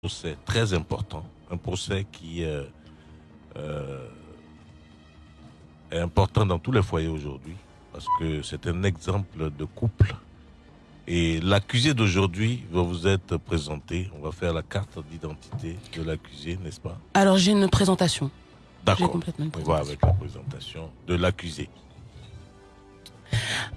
procès très important, un procès qui euh, euh, est important dans tous les foyers aujourd'hui, parce que c'est un exemple de couple. Et l'accusé d'aujourd'hui va vous être présenté. On va faire la carte d'identité de l'accusé, n'est-ce pas? Alors j'ai une présentation. D'accord. complètement une On va avec la présentation de l'accusé.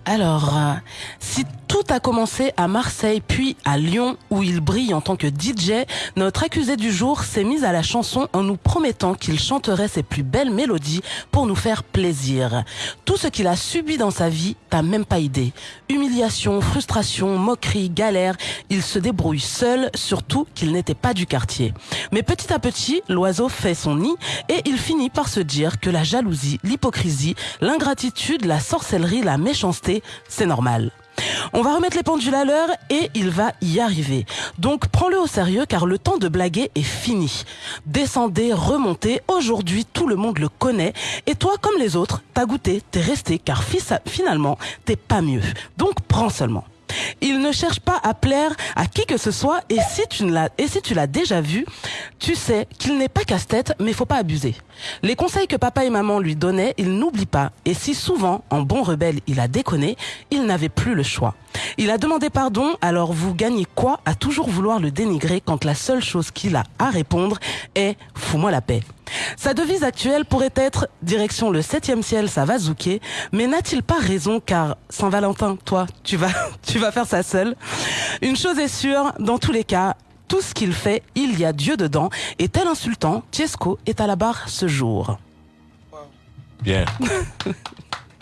Alors, euh, si tout a commencé à Marseille puis à Lyon où il brille en tant que DJ, notre accusé du jour s'est mis à la chanson en nous promettant qu'il chanterait ses plus belles mélodies pour nous faire plaisir. Tout ce qu'il a subi dans sa vie, t'as même pas idée. Humiliation, frustration, moquerie, galère, il se débrouille seul, surtout qu'il n'était pas du quartier. Mais petit à petit, l'oiseau fait son nid et il finit par se dire que la jalousie, l'hypocrisie, l'ingratitude, la sorcellerie, la méchanceté, c'est normal. On va remettre les pendules à l'heure et il va y arriver. Donc prends-le au sérieux car le temps de blaguer est fini. Descendez, remontez, aujourd'hui tout le monde le connaît et toi comme les autres, t'as goûté, t'es resté car finalement t'es pas mieux. Donc prends seulement. Il ne cherche pas à plaire à qui que ce soit et si tu ne l'as et si tu l'as déjà vu, tu sais qu'il n'est pas casse-tête mais faut pas abuser. Les conseils que papa et maman lui donnaient, il n'oublie pas et si souvent en bon rebelle il a déconné, il n'avait plus le choix. Il a demandé pardon, alors vous gagnez quoi à toujours vouloir le dénigrer quand la seule chose qu'il a à répondre est fous-moi la paix. Sa devise actuelle pourrait être direction le septième ciel, ça va zouker, mais n'a-t-il pas raison car Saint-Valentin, toi, tu vas, tu vas faire ça seul Une chose est sûre, dans tous les cas, tout ce qu'il fait, il y a Dieu dedans, et tel insultant, Tiesco est à la barre ce jour. Bien.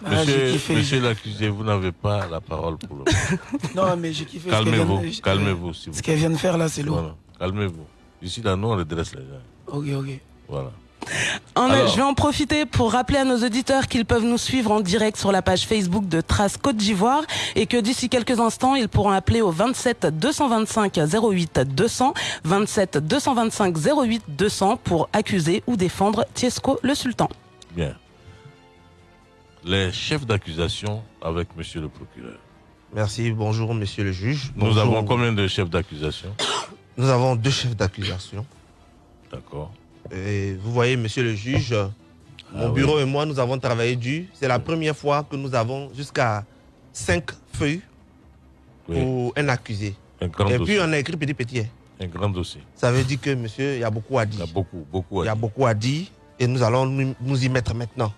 Ah, Monsieur, l'accusé, vous n'avez pas la parole pour le moment. Non, mais j'ai kiffé. ce qu'elle vient Calmez-vous, calmez-vous, s'il vous Ce qu'elle vient de faire là, c'est lourd. Voilà, calmez-vous. Ici, là, nous, on redresse les gens. Ok, ok. Voilà. En- Alors. je vais en profiter pour rappeler à nos auditeurs qu'ils peuvent nous suivre en direct sur la page Facebook de Trace Côte d'Ivoire et que d'ici quelques instants, ils pourront appeler au 27 225 08 200, 27 225 08 200 pour accuser ou défendre Tiesco le Sultan. Bien. Les chefs d'accusation avec monsieur le procureur. Merci, bonjour monsieur le juge. Nous avons combien de chefs d'accusation? Nous avons deux chefs d'accusation. D'accord. Et vous voyez, monsieur le juge, mon Ah bureau et moi, nous avons travaillé dur. C'est la première fois que nous avons jusqu'à cinq feuilles Oui. pour un accusé. Un grand et dossier. puis on a écrit petit petit. Un grand dossier. Ça veut dire que monsieur, il y a beaucoup à Il y dire. a beaucoup, beaucoup à Il y a dire. beaucoup à dire et nous allons nous, nous y mettre maintenant.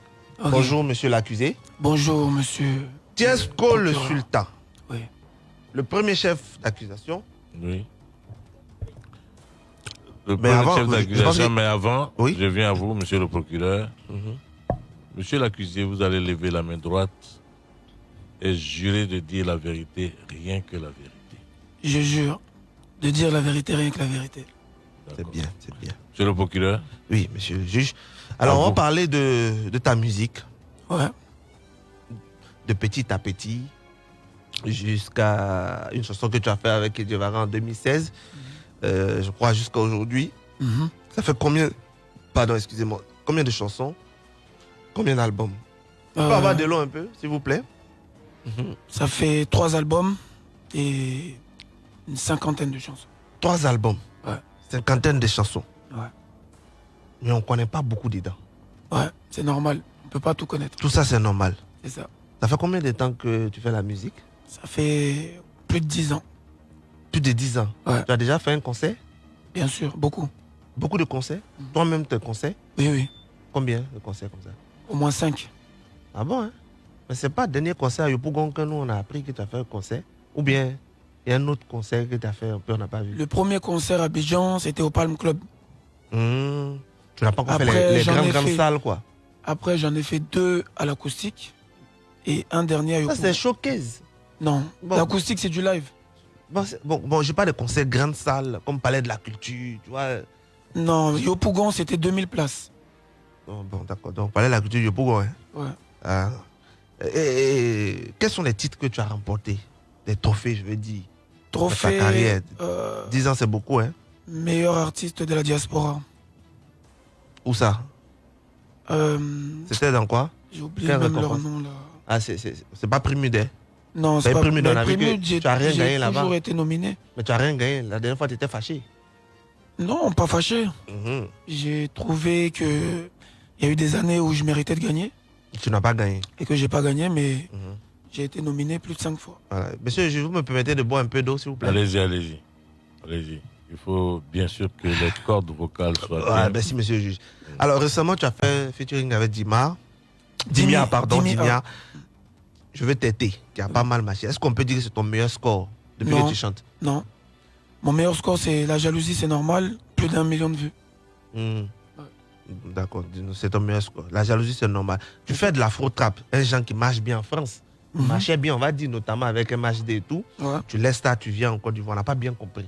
Bonjour monsieur l'accusé. Bonjour, monsieur. Tiesco le Procureur. sultan. Oui. Le premier chef d'accusation. Oui. Le Mais premier avant, chef vous- je d'accusation, mais avant, Oui. je viens à vous, monsieur le procureur. Mhm. Monsieur l'accusé, vous allez lever la main droite et jurer de dire la vérité, rien que la vérité. Je jure de dire la vérité, rien que la vérité. C'est bien, c'est bien. Monsieur le procureur, Oui, monsieur le juge. Alors, on va Bravo. parler de, de ta musique, Ouais. de petit à petit, jusqu'à une chanson que tu as fait avec Ediovara en 2016, euh, je crois jusqu'à aujourd'hui. Mhm. Ça fait combien, pardon, excusez-moi, combien de chansons Combien d'albums? On peut Euh, avoir de long un peu, s'il vous plaît? Mhm. Ça fait trois albums et une cinquantaine de chansons. Trois albums, Ouais. cinquantaine de chansons? Ouais. Mais on ne connaît pas beaucoup dedans. Ouais, c'est normal. On peut pas tout connaître. Tout ça, c'est normal. C'est ça. Ça fait combien de temps que tu fais la musique? Ça fait plus de dix ans, Plus de 10 ans. Ouais. Tu as déjà fait un concert? Bien sûr. Beaucoup. Beaucoup de concerts? Mhm. Toi-même, tes concerts Oui, oui. Combien de concerts comme ça? Au moins cinq. Ah bon hein? Mais c'est pas le dernier concert à Yopougon que nous on a appris que tu as fait un concert Ou bien il y a un autre concert que tu as fait un peu, on n'a pas vu Le premier concert à Bijan, c'était au Palm Club. Hmm. Tu n'as pas encore Après, fait les, grandes, grandes fait- salles quoi Après, j'en ai fait deux à l'acoustique et un dernier à Ça Yopougon. c'est showcase. Non, Bon. l'acoustique, c'est du live. Bon, bon, bon j'ai pas de concerts grandes salles comme Palais de la Culture, tu vois. Non, Yopougon, c'était 2000 places. Bon, bon, d'accord. Donc Palais de la Culture, Yopougon. Hein. Ouais. Ah. Et, et- et quels sont les titres que tu as remportés? Des trophées, je veux dire. Trophée carrière. euh, 10 ans, c'est beaucoup, hein meilleur artiste de la diaspora. Où ça? Euh, C'était dans quoi? J'ai oublié même leur nom là. Ah, c'est- pas Primudet. Non, c'est pas j'ai tu as rien j'ai gagné là-bas. toujours été nominé. Mais tu n'as rien gagné. La dernière fois, tu étais fâché. Non, pas fâché. Mhm. J'ai trouvé que il y a eu des années où je méritais de gagner Tu n'as pas gagné. et que j'ai pas gagné, mais Mhm. j'ai été nominé plus de cinq fois. Voilà. Monsieur, je vous me permettez de boire un peu d'eau, s'il vous plaît Allez-y, allez-y. Allez-y. Il faut bien sûr que les cordes vocales soient bien. merci, monsieur le juge. Alors, récemment, tu as fait un featuring avec Dimar. Dimi, Dimia, pardon, Dimi, Dimia. Je veux t'aider. Tu as pas mal marché. Est-ce qu'on peut dire que c'est ton meilleur score depuis Non. que tu chantes? Non. Mon meilleur score, c'est la jalousie, c'est normal. Plus d'un million de vues. Hmm. D'accord, dis-nous, c'est ton meilleur score. La jalousie, c'est normal. Tu fais de l'afro-trap, un genre qui marche bien en France. Mhm. marchait bien, on va dire, notamment avec MHD et tout. Ouais. Tu laisses ça, tu viens en Côte d'Ivoire. On n'a pas bien compris.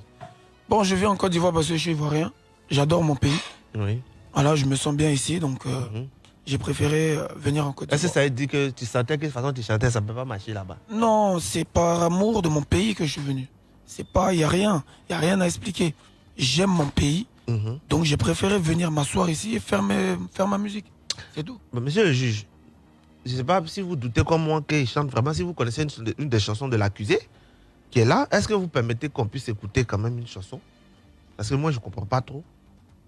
Bon, je viens en Côte d'Ivoire parce que je suis ivoirien. J'adore mon pays. Oui. Voilà, je me sens bien ici, donc euh, Mhm. J'ai préféré euh, venir en Côte Est-ce que ça veut dire que tu sentais que de toute façon tu chantais, ça ne peut pas marcher là-bas? Non, c'est par amour de mon pays que je suis venu. C'est pas, il y a rien, il y a rien à expliquer. J'aime mon pays, Mhm. donc j'ai préféré venir m'asseoir ici et faire, mes- faire ma musique. C'est tout. Mais Monsieur le juge, je ne sais pas si vous doutez comme moi qu'il chante vraiment, si vous connaissez une, une des chansons de l'accusé qui est là, est-ce que vous permettez qu'on puisse écouter quand même une chanson? Parce que moi, je ne comprends pas trop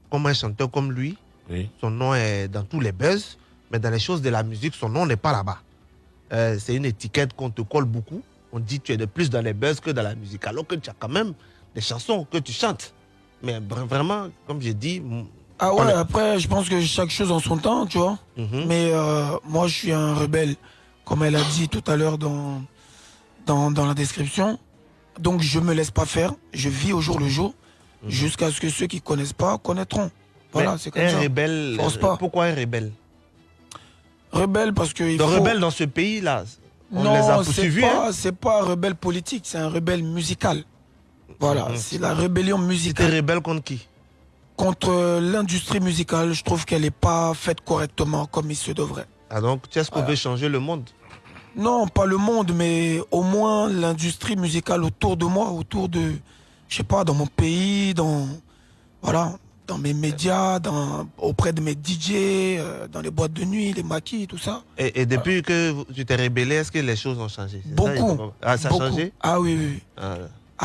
comment un chanteur comme lui, Oui. son nom est dans tous les buzz, mais dans les choses de la musique, son nom n'est pas là-bas. Euh, c'est une étiquette qu'on te colle beaucoup. On dit que tu es de plus dans les buzz que dans la musique, alors que tu as quand même des chansons que tu chantes. Mais vra- vraiment, comme j'ai dit, Ah ouais, est- après, je pense que chaque chose en son temps, tu vois. mhm. Mais euh, moi, je suis un rebelle, comme elle a dit tout à l'heure dans, dans, dans la description. Donc, je me laisse pas faire. Je vis au jour le jour, Mhm. jusqu'à ce que ceux qui connaissent pas connaîtront. Voilà, c'est comme un ça. rebelle, Force pas. pourquoi un rebelle? Rebelle parce que il Le faut... rebelle dans ce pays-là, on non, les a c'est poursuivis. pas, hein? c'est pas un rebelle politique, c'est un rebelle musical. Voilà, Mhm. c'est la rébellion musicale rebelle contre qui? Contre euh, l'industrie musicale. Je trouve qu'elle n'est pas faite correctement comme il se devrait. Ah donc, tu est-ce qu'on Voilà. veut changer le monde? Non, pas le monde, mais au moins l'industrie musicale autour de moi, autour de, je sais pas, dans mon pays, dans, voilà, dans mes médias, dans, auprès de mes DJ, euh, dans les boîtes de nuit, les maquis, tout ça. et, et depuis que tu t'es rebellé, est-ce que les choses ont changé? Ça, Beaucoup. pas- Ah, ça a Beaucoup. changé? Ah oui, oui. oui. Ah,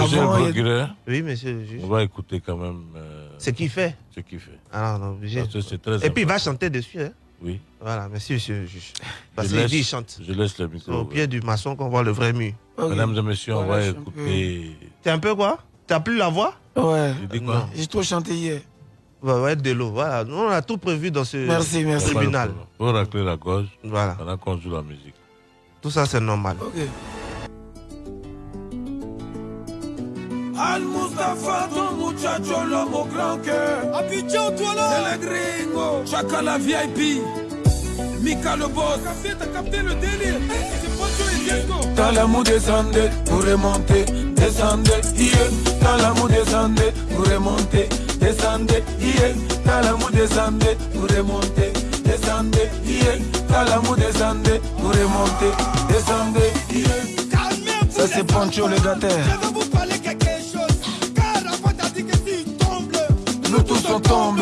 Monsieur Avant, le a- Oui, monsieur le juge. on va écouter quand même euh, C'est qui fait ce qu'il fait. Ah non, non, obligé. Très Et puis il va chanter dessus. Hein? Oui. Voilà, merci, monsieur le juge. Parce qu'il dit il chante. Je laisse le C'est micro. au pied du maçon qu'on voit le vrai mur. Ok. Mesdames et messieurs, on Voilà, va écouter. T'es un peu quoi? T'as plus la voix? Ouais. J'ai trop chanté hier. Être de l'eau. Voilà, nous on a tout prévu dans ce Merci, merci. tribunal. Pour racler la gorge Voilà, pendant qu'on joue la musique. tout ça c'est normal. Ok. Al Mustafa, ton muchacho, l'homme au grand cœur. Abidjan, toi là C'est le gringo. Chaka la VIP. Mika le boss. Capté, t'as capté le délire C'est Poncho et Diego Dans l'amour descendez, vous remontez, descendez, yeah. Dans l'amour descendez, vous remontez, descendez, yeah. Dans l'amour descendez, vous remontez, descendez, yeah. Dans l'amour descendez, vous remontez, descendez. Calmez-vous Ça c'est Pancho le gâteur. Je vais vous parler quelque chose Car avant t'as dit que si tombe Nous tous on tombe.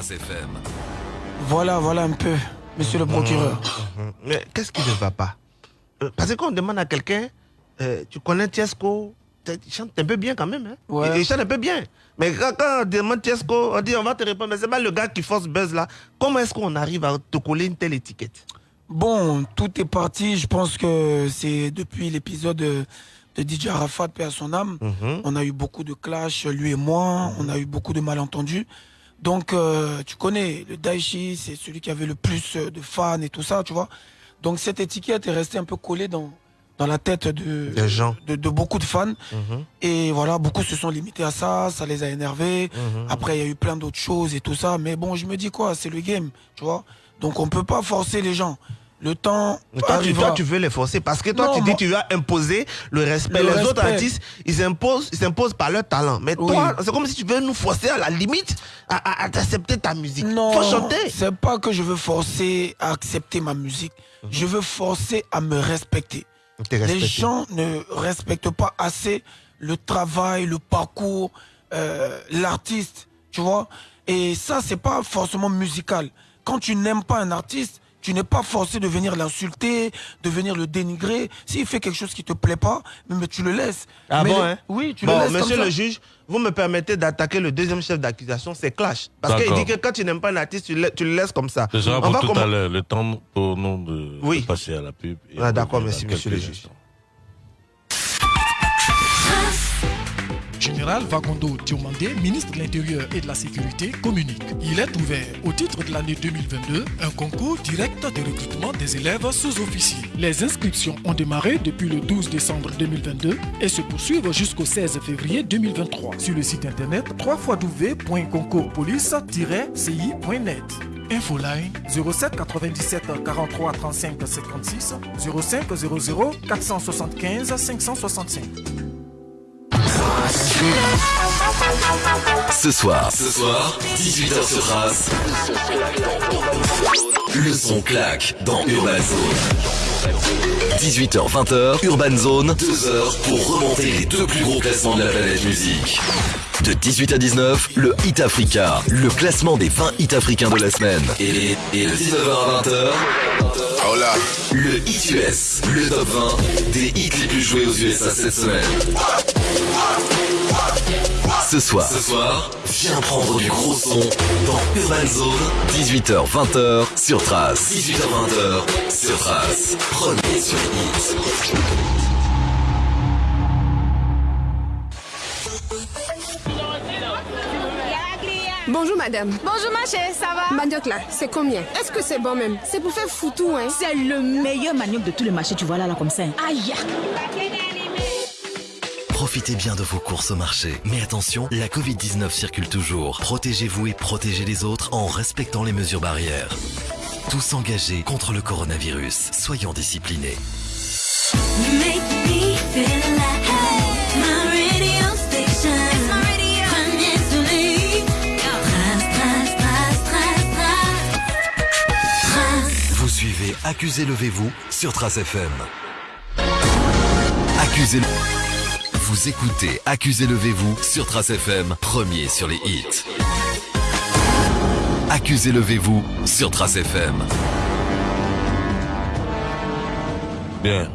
Trace FM. Voilà, voilà un peu, monsieur le procureur. Mhm. Mais qu'est-ce qui ne va pas? Euh, Parce que quand on demande à quelqu'un, euh, tu connais Tiesco, tu chantes un peu bien quand même. Hein? Ouais. Il, il chante un peu bien. Mais quand, quand on demande Tiesco, on dit on va te répondre, mais c'est pas le gars qui force buzz là. Comment est-ce qu'on arrive à te coller une telle étiquette? Bon, tout est parti. Je pense que c'est depuis l'épisode de, de DJ Arafat, paix à son âme. On a eu beaucoup de clash, lui et moi. On a eu beaucoup de malentendus. Donc, euh, tu connais, le Daichi, c'est celui qui avait le plus euh, de fans et tout ça, tu vois. Donc, cette étiquette est restée un peu collée dans, dans la tête de, Des gens. de, de beaucoup de fans. Mhm. Et voilà, beaucoup se sont limités à ça, ça les a énervés. Mhm. Après, il y a eu plein d'autres choses et tout ça. Mais bon, je me dis quoi, c'est le game, tu vois. Donc, on peut pas forcer les gens. Le temps Toi, tu, toi, tu veux les forcer parce que toi, Non, tu dis tu vas imposer le respect. Le les autres artistes, ils s'imposent, ils s'imposent par leur talent. Mais Oui. toi, c'est comme si tu veux nous forcer à la limite à, à- à accepter ta musique. Non, Faut chanter. c'est pas que je veux forcer à accepter ma musique. Je veux forcer à me respecter. Les gens ne respectent pas assez le travail, le parcours, euh, l'artiste, tu vois. Et ça, c'est pas forcément musical. Quand tu n'aimes pas un artiste, tu n'es pas forcé de venir l'insulter, de venir le dénigrer. S'il fait quelque chose qui te plaît pas, mais tu le laisses. Ah Mais bon, le- hein? Oui, tu Bon, le laisses monsieur comme le juge, vous me permettez d'attaquer le deuxième chef d'accusation, c'est Clash. Parce qu'il dit que quand tu n'aimes pas un artiste, tu le, tu le laisses comme ça. Ce sera On pour va tout commen- à l'heure, le temps pour nous de, Oui. de passer à la pub. Ah, d'accord, merci, monsieur le juge. Général Vagondo Diomandé, ministre de l'Intérieur et de la Sécurité, communique. Il est ouvert, au titre de l'année 2022, un concours direct de recrutement des élèves sous-officiers. Les inscriptions ont démarré depuis le 12 décembre 2022 et se poursuivent jusqu'au 16 février 2023 sur le site internet www.concourpolice-ci.net. Infoline 07 97 43 35 56 05 00 475 565. Ce soir, ce soir, 18h sur Race. Le son claque dans Urban Zone. 18h-20h, Urban Zone, 2 heures pour remonter les deux plus gros classements de la planète musique. De 18 à 19, le Hit Africa, le classement des 20 hits africains de la semaine. Et, et de 19h à 20h, le Hit US, le top 20 des hits les plus joués aux USA cette semaine. Ce soir, ce soir, viens prendre du gros son dans Urban Zone, 18h, 20h sur Trace. 18h, 20h sur Trace. Premier sur les hits. Bonjour madame. Bonjour ma chérie, ça va? Manioc là, c'est combien? Est-ce que c'est bon même? C'est pour faire foutou hein? C'est le meilleur manioc de tous les marchés, tu vois là, là comme ça. Aïe Profitez bien de vos courses au marché. Mais attention, la Covid-19 circule toujours. Protégez-vous et protégez les autres en respectant les mesures barrières. Tous engagés contre le coronavirus. Soyons disciplinés. Make me feel like my radio station. Suivez Accusez Levez-vous sur Trace FM. Accusez Vous écoutez Accusez Levez-vous sur Trace FM, premier sur les hits. Accusez Levez-vous sur Trace FM. Bien.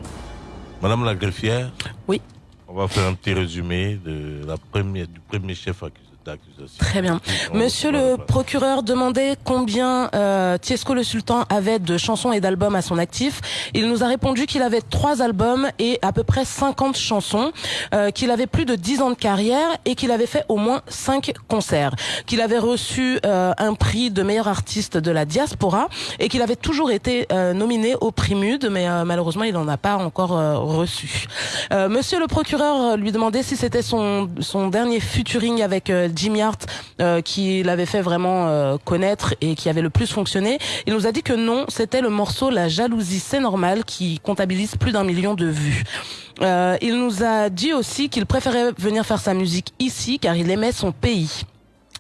Madame la greffière, Oui. on va faire un petit résumé de la première, du premier chef accusé d'accusation. Très bien. On Monsieur le procureur demandait combien euh, Tiesco le Sultan avait de chansons et d'albums à son actif. Il nous a répondu qu'il avait trois albums et à peu près 50 chansons, euh, qu'il avait plus de 10 ans de carrière et qu'il avait fait au moins 5 concerts, qu'il avait reçu euh, un prix de meilleur artiste de la diaspora et qu'il avait toujours été euh, nominé au prix MUD, mais euh, malheureusement il n'en a pas encore euh, reçu. Euh, Monsieur le procureur lui demandait si c'était son, son dernier featuring avec Jimmy Hart euh, qui l'avait fait vraiment euh, connaître et qui avait le plus fonctionné. Il nous a dit que non, c'était le morceau La jalousie, c'est normal qui comptabilise plus d'un million de vues. Euh, il nous a dit aussi qu'il préférait venir faire sa musique ici car il aimait son pays.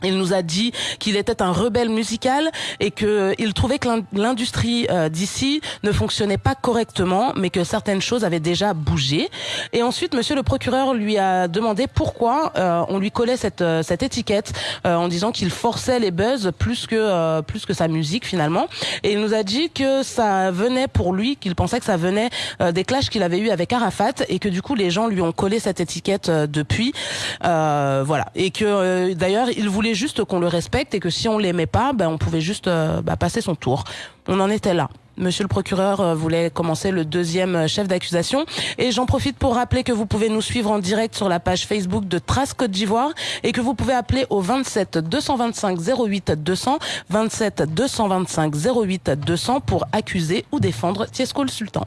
Il nous a dit qu'il était un rebelle musical et que euh, trouvait que l'in- l'industrie euh, d'ici ne fonctionnait pas correctement, mais que certaines choses avaient déjà bougé. Et ensuite, Monsieur le procureur lui a demandé pourquoi euh, on lui collait cette cette étiquette euh, en disant qu'il forçait les buzz plus que euh, plus que sa musique finalement. Et il nous a dit que ça venait pour lui, qu'il pensait que ça venait des clashs qu'il avait eu avec Arafat et que du coup les gens lui ont collé cette étiquette depuis. Voilà. Et que d'ailleurs il voulait juste qu'on le respecte et que si on l'aimait pas, ben on pouvait juste euh, bah, passer son tour. On en était là. Monsieur le procureur euh, voulait commencer le deuxième euh, chef d'accusation et j'en profite pour rappeler que vous pouvez nous suivre en direct sur la page Facebook de Trace Côte d'Ivoire et que vous pouvez appeler au 27 225 08 200 27 225 08 200 pour accuser ou défendre Tiesco le Sultan.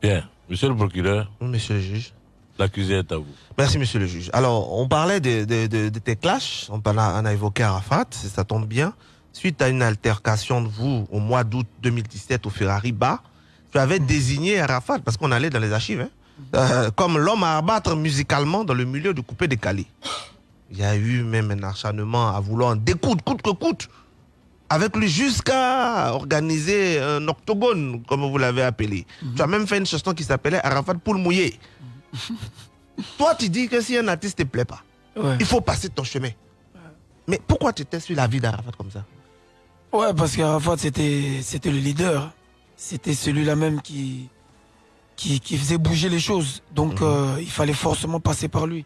Bien. Monsieur le procureur, Monsieur le juge. L'accusé est à vous. Merci, monsieur le juge. Alors, on parlait de, de, de, de tes clashs. On, en a, on a évoqué Arafat, ça tombe bien. suite à une altercation de vous au mois d'août 2017 au Ferrari Bar, tu avais désigné Arafat, parce qu'on allait dans les archives, hein, euh, comme l'homme à abattre musicalement dans le milieu du coupé décalé. Il y a eu même un acharnement à vouloir en découdre coûte que coûte avec lui jusqu'à organiser un octogone, comme vous l'avez appelé. Tu as même fait une chanson qui s'appelait Arafat Poule Mouillé. Toi, tu dis que si un artiste ne te plaît pas, Ouais. il faut passer ton chemin. Mais pourquoi tu étais sur la vie d'Arafat comme ça? Ouais, parce qu'Arafat, c'était, c'était le leader. C'était celui-là même qui, qui, qui faisait bouger les choses. Donc, euh, il fallait forcément passer par lui.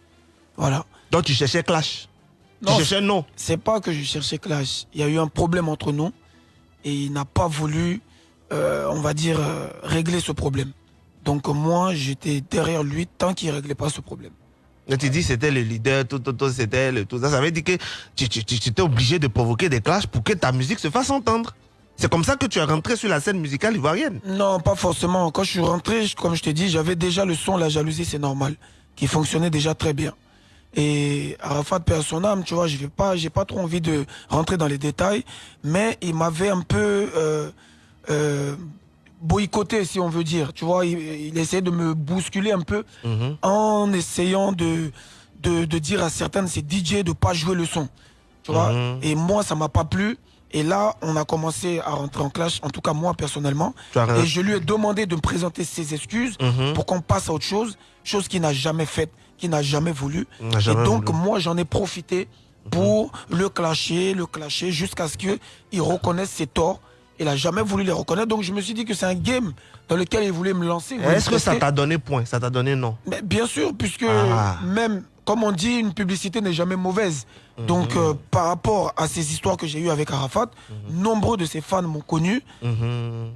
Voilà. Donc, tu cherchais clash Non, Tu cherchais non C'est pas que je cherchais clash. Il y a eu un problème entre nous et il n'a pas voulu, euh, on va dire, euh, régler ce problème. Donc, moi, j'étais derrière lui tant qu'il ne réglait pas ce problème. Tu dis que c'était le leader, tout, tout, tout, c'était le tout ça. Ça veut dire que tu, tu, tu- tu étais obligé de provoquer des clashs pour que ta musique se fasse entendre. C'est comme ça que tu es rentré sur la scène musicale ivoirienne. Non, pas forcément. Quand je suis rentré, comme je te dis, j'avais déjà le son La jalousie, c'est normal, qui fonctionnait déjà très bien. Et Arafat perd son âme, tu vois, je vais pas, j'ai pas trop envie de rentrer dans les détails, mais il m'avait un peu euh, euh, boycotté, si on veut dire. Tu vois, il, il essayait de me bousculer un peu en essayant de, de, de dire à certains de ses DJ de pas jouer le son. Tu vois, Mhm. et moi, ça m'a pas plu. Et là, on a commencé à rentrer en clash, en tout cas moi personnellement. Et je lui ai demandé de me présenter ses excuses Mhm. pour qu'on passe à autre chose, chose qu'il n'a jamais faite, qu'il n'a jamais voulu. Jamais et donc, voulu. moi, j'en ai profité pour le clasher, le clasher, jusqu'à ce qu'il reconnaisse ses torts. Il n'a jamais voulu les reconnaître. Donc, je me suis dit que c'est un game dans lequel il voulait me lancer. Est-ce que ça t'a donné point? Ça t'a donné non? Mais bien sûr, puisque Ah. même, comme on dit, une publicité n'est jamais mauvaise. Mhm. Donc, euh, par rapport à ces histoires que j'ai eues avec Arafat, Mhm. nombreux de ses fans m'ont connu.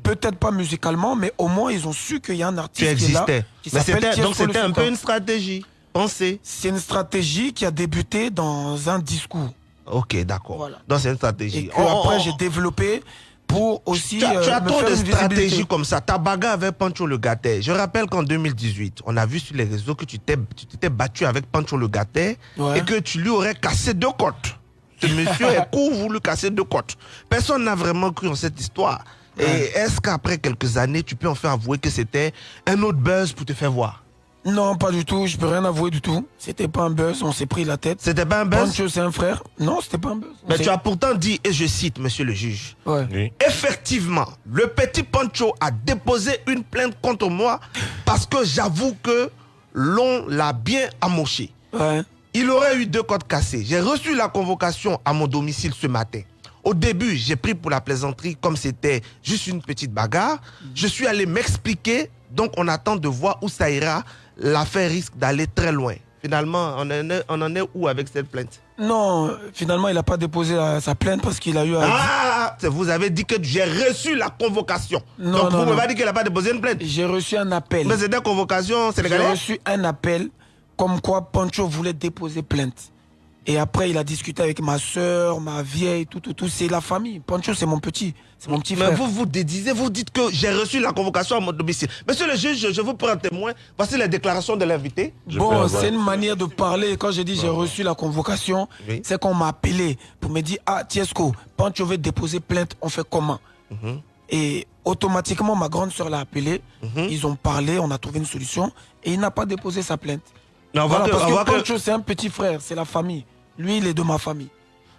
Peut-être pas musicalement, mais au moins, ils ont su qu'il y a un artiste qui est là. existais. qui Mais donc c'était un peu une stratégie. Pensez. C'est une stratégie qui a débuté dans un discours. Ok, d'accord. Voilà. Donc c'est une Et stratégie. que Oh, oh, après, oh. j'ai développé pour aussi Tu as, tu euh, as me trop faire de stratégies comme ça. Ta bagarre avec Pancho le Gatet. Je rappelle qu'en 2018, on a vu sur les réseaux que tu t'étais battu avec Pancho le Gatet Ouais. et que tu lui aurais cassé deux côtes. Ce monsieur est court voulu casser deux côtes. Personne n'a vraiment cru en cette histoire. Et est-ce qu'après quelques années, tu peux enfin avouer que c'était un autre buzz pour te faire voir? Non, pas du tout. Je peux rien avouer du tout. C'était pas un buzz. On s'est pris la tête. C'était pas un buzz? Pancho, c'est un frère. Non, c'était pas un buzz. Mais tu as pourtant dit, et je cite, monsieur le juge, Ouais. Oui. Effectivement, le petit Pancho a déposé une plainte contre moi parce que j'avoue que l'on l'a bien amoché. Ouais. Il aurait eu deux côtes cassées. J'ai reçu la convocation à mon domicile ce matin. Au début, j'ai pris pour la plaisanterie comme c'était juste une petite bagarre. Je suis allé m'expliquer, donc on attend de voir où ça ira. L'affaire risque d'aller très loin. Finalement, on en est, on en est où avec cette plainte? Non, euh, finalement, il n'a pas déposé la- sa plainte parce qu'il a eu à... Ah c'est- Vous avez dit que j'ai reçu la convocation. Non, donc non, vous m'avez pas dit qu'elle n'a pas déposé une plainte? J'ai reçu un appel. Mais c'était convocation J'ai sénégalaise reçu un appel comme quoi Pancho voulait déposer plainte. Et après, il a discuté avec ma soeur, ma vieille, tout, tout, tout. C'est la famille. Pancho, c'est mon petit. C'est mon petit Mais frère. vous vous dédisez, vous dites que j'ai reçu la convocation à mon domicile. Monsieur le juge, je, je vous prends témoin. Voici les déclarations de l'invité. Je Bon, c'est une manière de parler. Quand j'ai dit j'ai reçu la convocation, Oui. c'est qu'on m'a appelé pour me dire Ah, Tiesco, Pancho veut déposer plainte, on fait comment? Mhm. Et automatiquement, ma grande soeur l'a appelé. Mhm. Ils ont parlé, on a trouvé une solution. Et il n'a pas déposé sa plainte. Mais on voit Voilà, que- parce que- Pancho, c'est un petit frère, c'est la famille. Lui, il est de ma famille.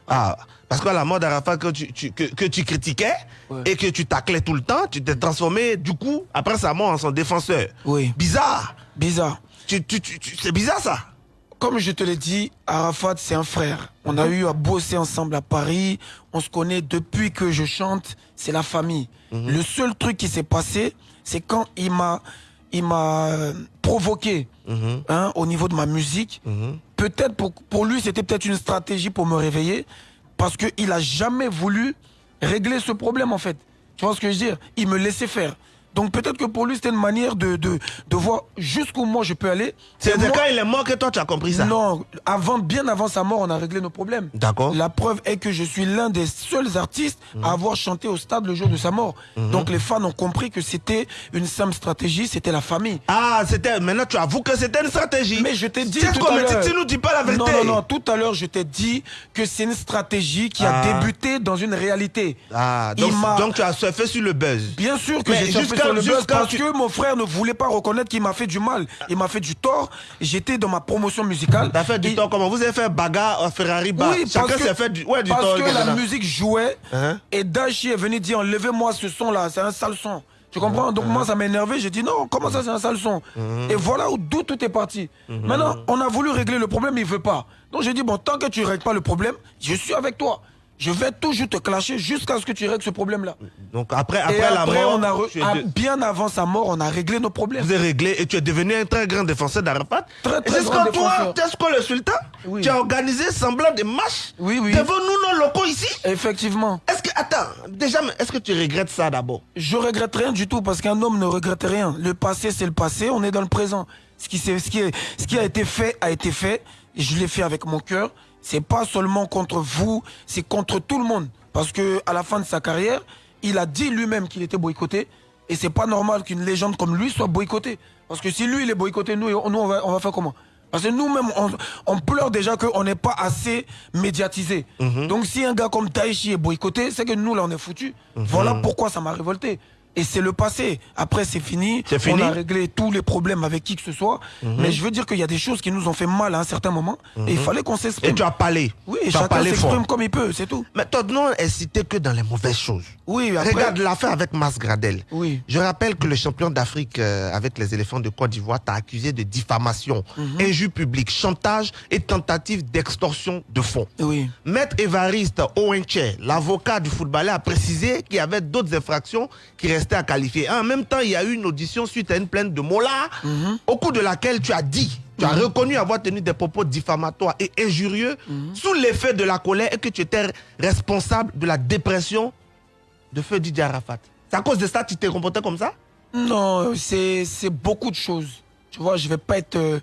Ah, parce qu'à la mort d'Arafat que tu, tu- que, que tu critiquais Ouais. et que tu taclais tout le temps, tu t'es transformé, du coup, après sa mort, en son défenseur. Oui. Bizarre. Bizarre. Tu, tu, c'est bizarre ça. Comme je te l'ai dit, Arafat, c'est un frère. On a eu à bosser ensemble à Paris. On se connaît depuis que je chante. C'est la famille. Le seul truc qui s'est passé, c'est quand il m'a, il m'a euh, provoqué hein, au niveau de ma musique. Peut-être pour, lui, c'était peut-être une stratégie pour me réveiller. Parce qu'il a jamais voulu régler ce problème, en fait. Tu vois ce que je veux dire? Il me laissait faire. Donc peut-être que pour lui, c'était une manière de, de, de voir jusqu'où moi je peux aller. C'est moi- quand il est mort que toi tu as compris ça? Non, avant, bien avant sa mort, on a réglé nos problèmes. D'accord. La preuve est que je suis l'un des seuls artistes à avoir chanté au stade le jour de sa mort. Donc les fans ont compris que c'était une simple stratégie, c'était la famille. Ah, c'était. Maintenant tu avoues que c'était une stratégie. Mais je t'ai dit C'est tout comme à l'heure. tu nous dis pas la vérité. Non, non, non. Tout à l'heure, je t'ai dit que c'est une stratégie qui Ah. a débuté dans une réalité. Ah, donc, donc tu as surfé sur le buzz. Bien sûr que j'ai surfé sur le buzz jusqu'à parce que mon frère ne voulait pas reconnaître qu'il m'a fait du mal. Il m'a fait du tort. J'étais dans ma promotion musicale. T'as fait du Et- tort comment? Vous avez fait bagarre à Ferrari bar. Oui, Chacun parce que, fait du, ouais, du parce tort. que la musique jouait Hein? et Dashi est venu dire enlevez-moi ce son là, c'est un sale son. Tu comprends? Donc moi ça m'a énervé, j'ai dit non, comment ça c'est un sale son? Et voilà où- d'où tout est parti. Maintenant, on a voulu régler le problème, il veut pas. Donc j'ai dit bon, tant que tu règles pas le problème, je suis avec toi. Je vais toujours te clasher jusqu'à ce que tu règles ce problème là. Donc après, et après la après, mort, on a re- ah, de- bien avant sa mort, on a réglé nos problèmes. vous avez réglé et tu es devenu un très grand défenseur d'Arafat. Très, Et très jusqu'à toi. Tesco le sultan, Oui. tu as organisé semblant de marche Oui, oui. devant nous, nos locaux ici. Effectivement. Est-ce que, attends, déjà, est-ce que tu regrettes ça d'abord? Je regrette rien du tout parce qu'un homme ne regrette rien. Le passé, c'est le passé, on est dans le présent. Ce qui, ce qui, est- ce qui a été fait a été fait. Et je l'ai fait avec mon cœur. C'est pas seulement contre vous, c'est contre tout le monde. Parce que à la fin de sa carrière, il a dit lui-même qu'il était boycotté. Et c'est pas normal qu'une légende comme lui soit boycottée. Parce que si lui, il est boycotté, nous, nous on, va, on va faire comment? Parce que nous-mêmes, on, on pleure déjà qu'on n'est pas assez médiatisé. Donc si un gars comme Taichi est boycotté, c'est que nous, là, on est foutus. Voilà pourquoi ça m'a révolté. Et c'est le passé. Après, c'est fini. C'est fini On a réglé tous les problèmes avec qui que ce soit. Mais je veux dire qu'il y a des choses qui nous ont fait mal à un certain moment. Et il fallait qu'on Et s'exprime. tu as parlé. Oui, tu chacun s'exprime comme il peut, c'est tout. Mais ton nom est cité que dans les mauvaises choses. Oui, après- Regarde l'affaire avec Mas Gradel. Oui. Je rappelle que le champion d'Afrique euh, avec les éléphants de Côte d'Ivoire t'a accusé de diffamation, Mhm. injure publique, chantage et tentative d'extorsion de fonds. Oui. Maître Évariste Owenche, l'avocat du footballeur, a précisé qu'il y avait d'autres infractions qui restaient à qualifier. En même temps, il y a eu une audition suite à une plainte de Mola, Mhm. au cours de laquelle tu as dit, tu as reconnu avoir tenu des propos diffamatoires et injurieux Mhm. sous l'effet de la colère et que tu étais responsable de la dépression de feu Didier Arafat. C'est à cause de ça que tu t'es comporté comme ça? Non, c'est c'est beaucoup de choses. Tu vois, je vais pas être euh,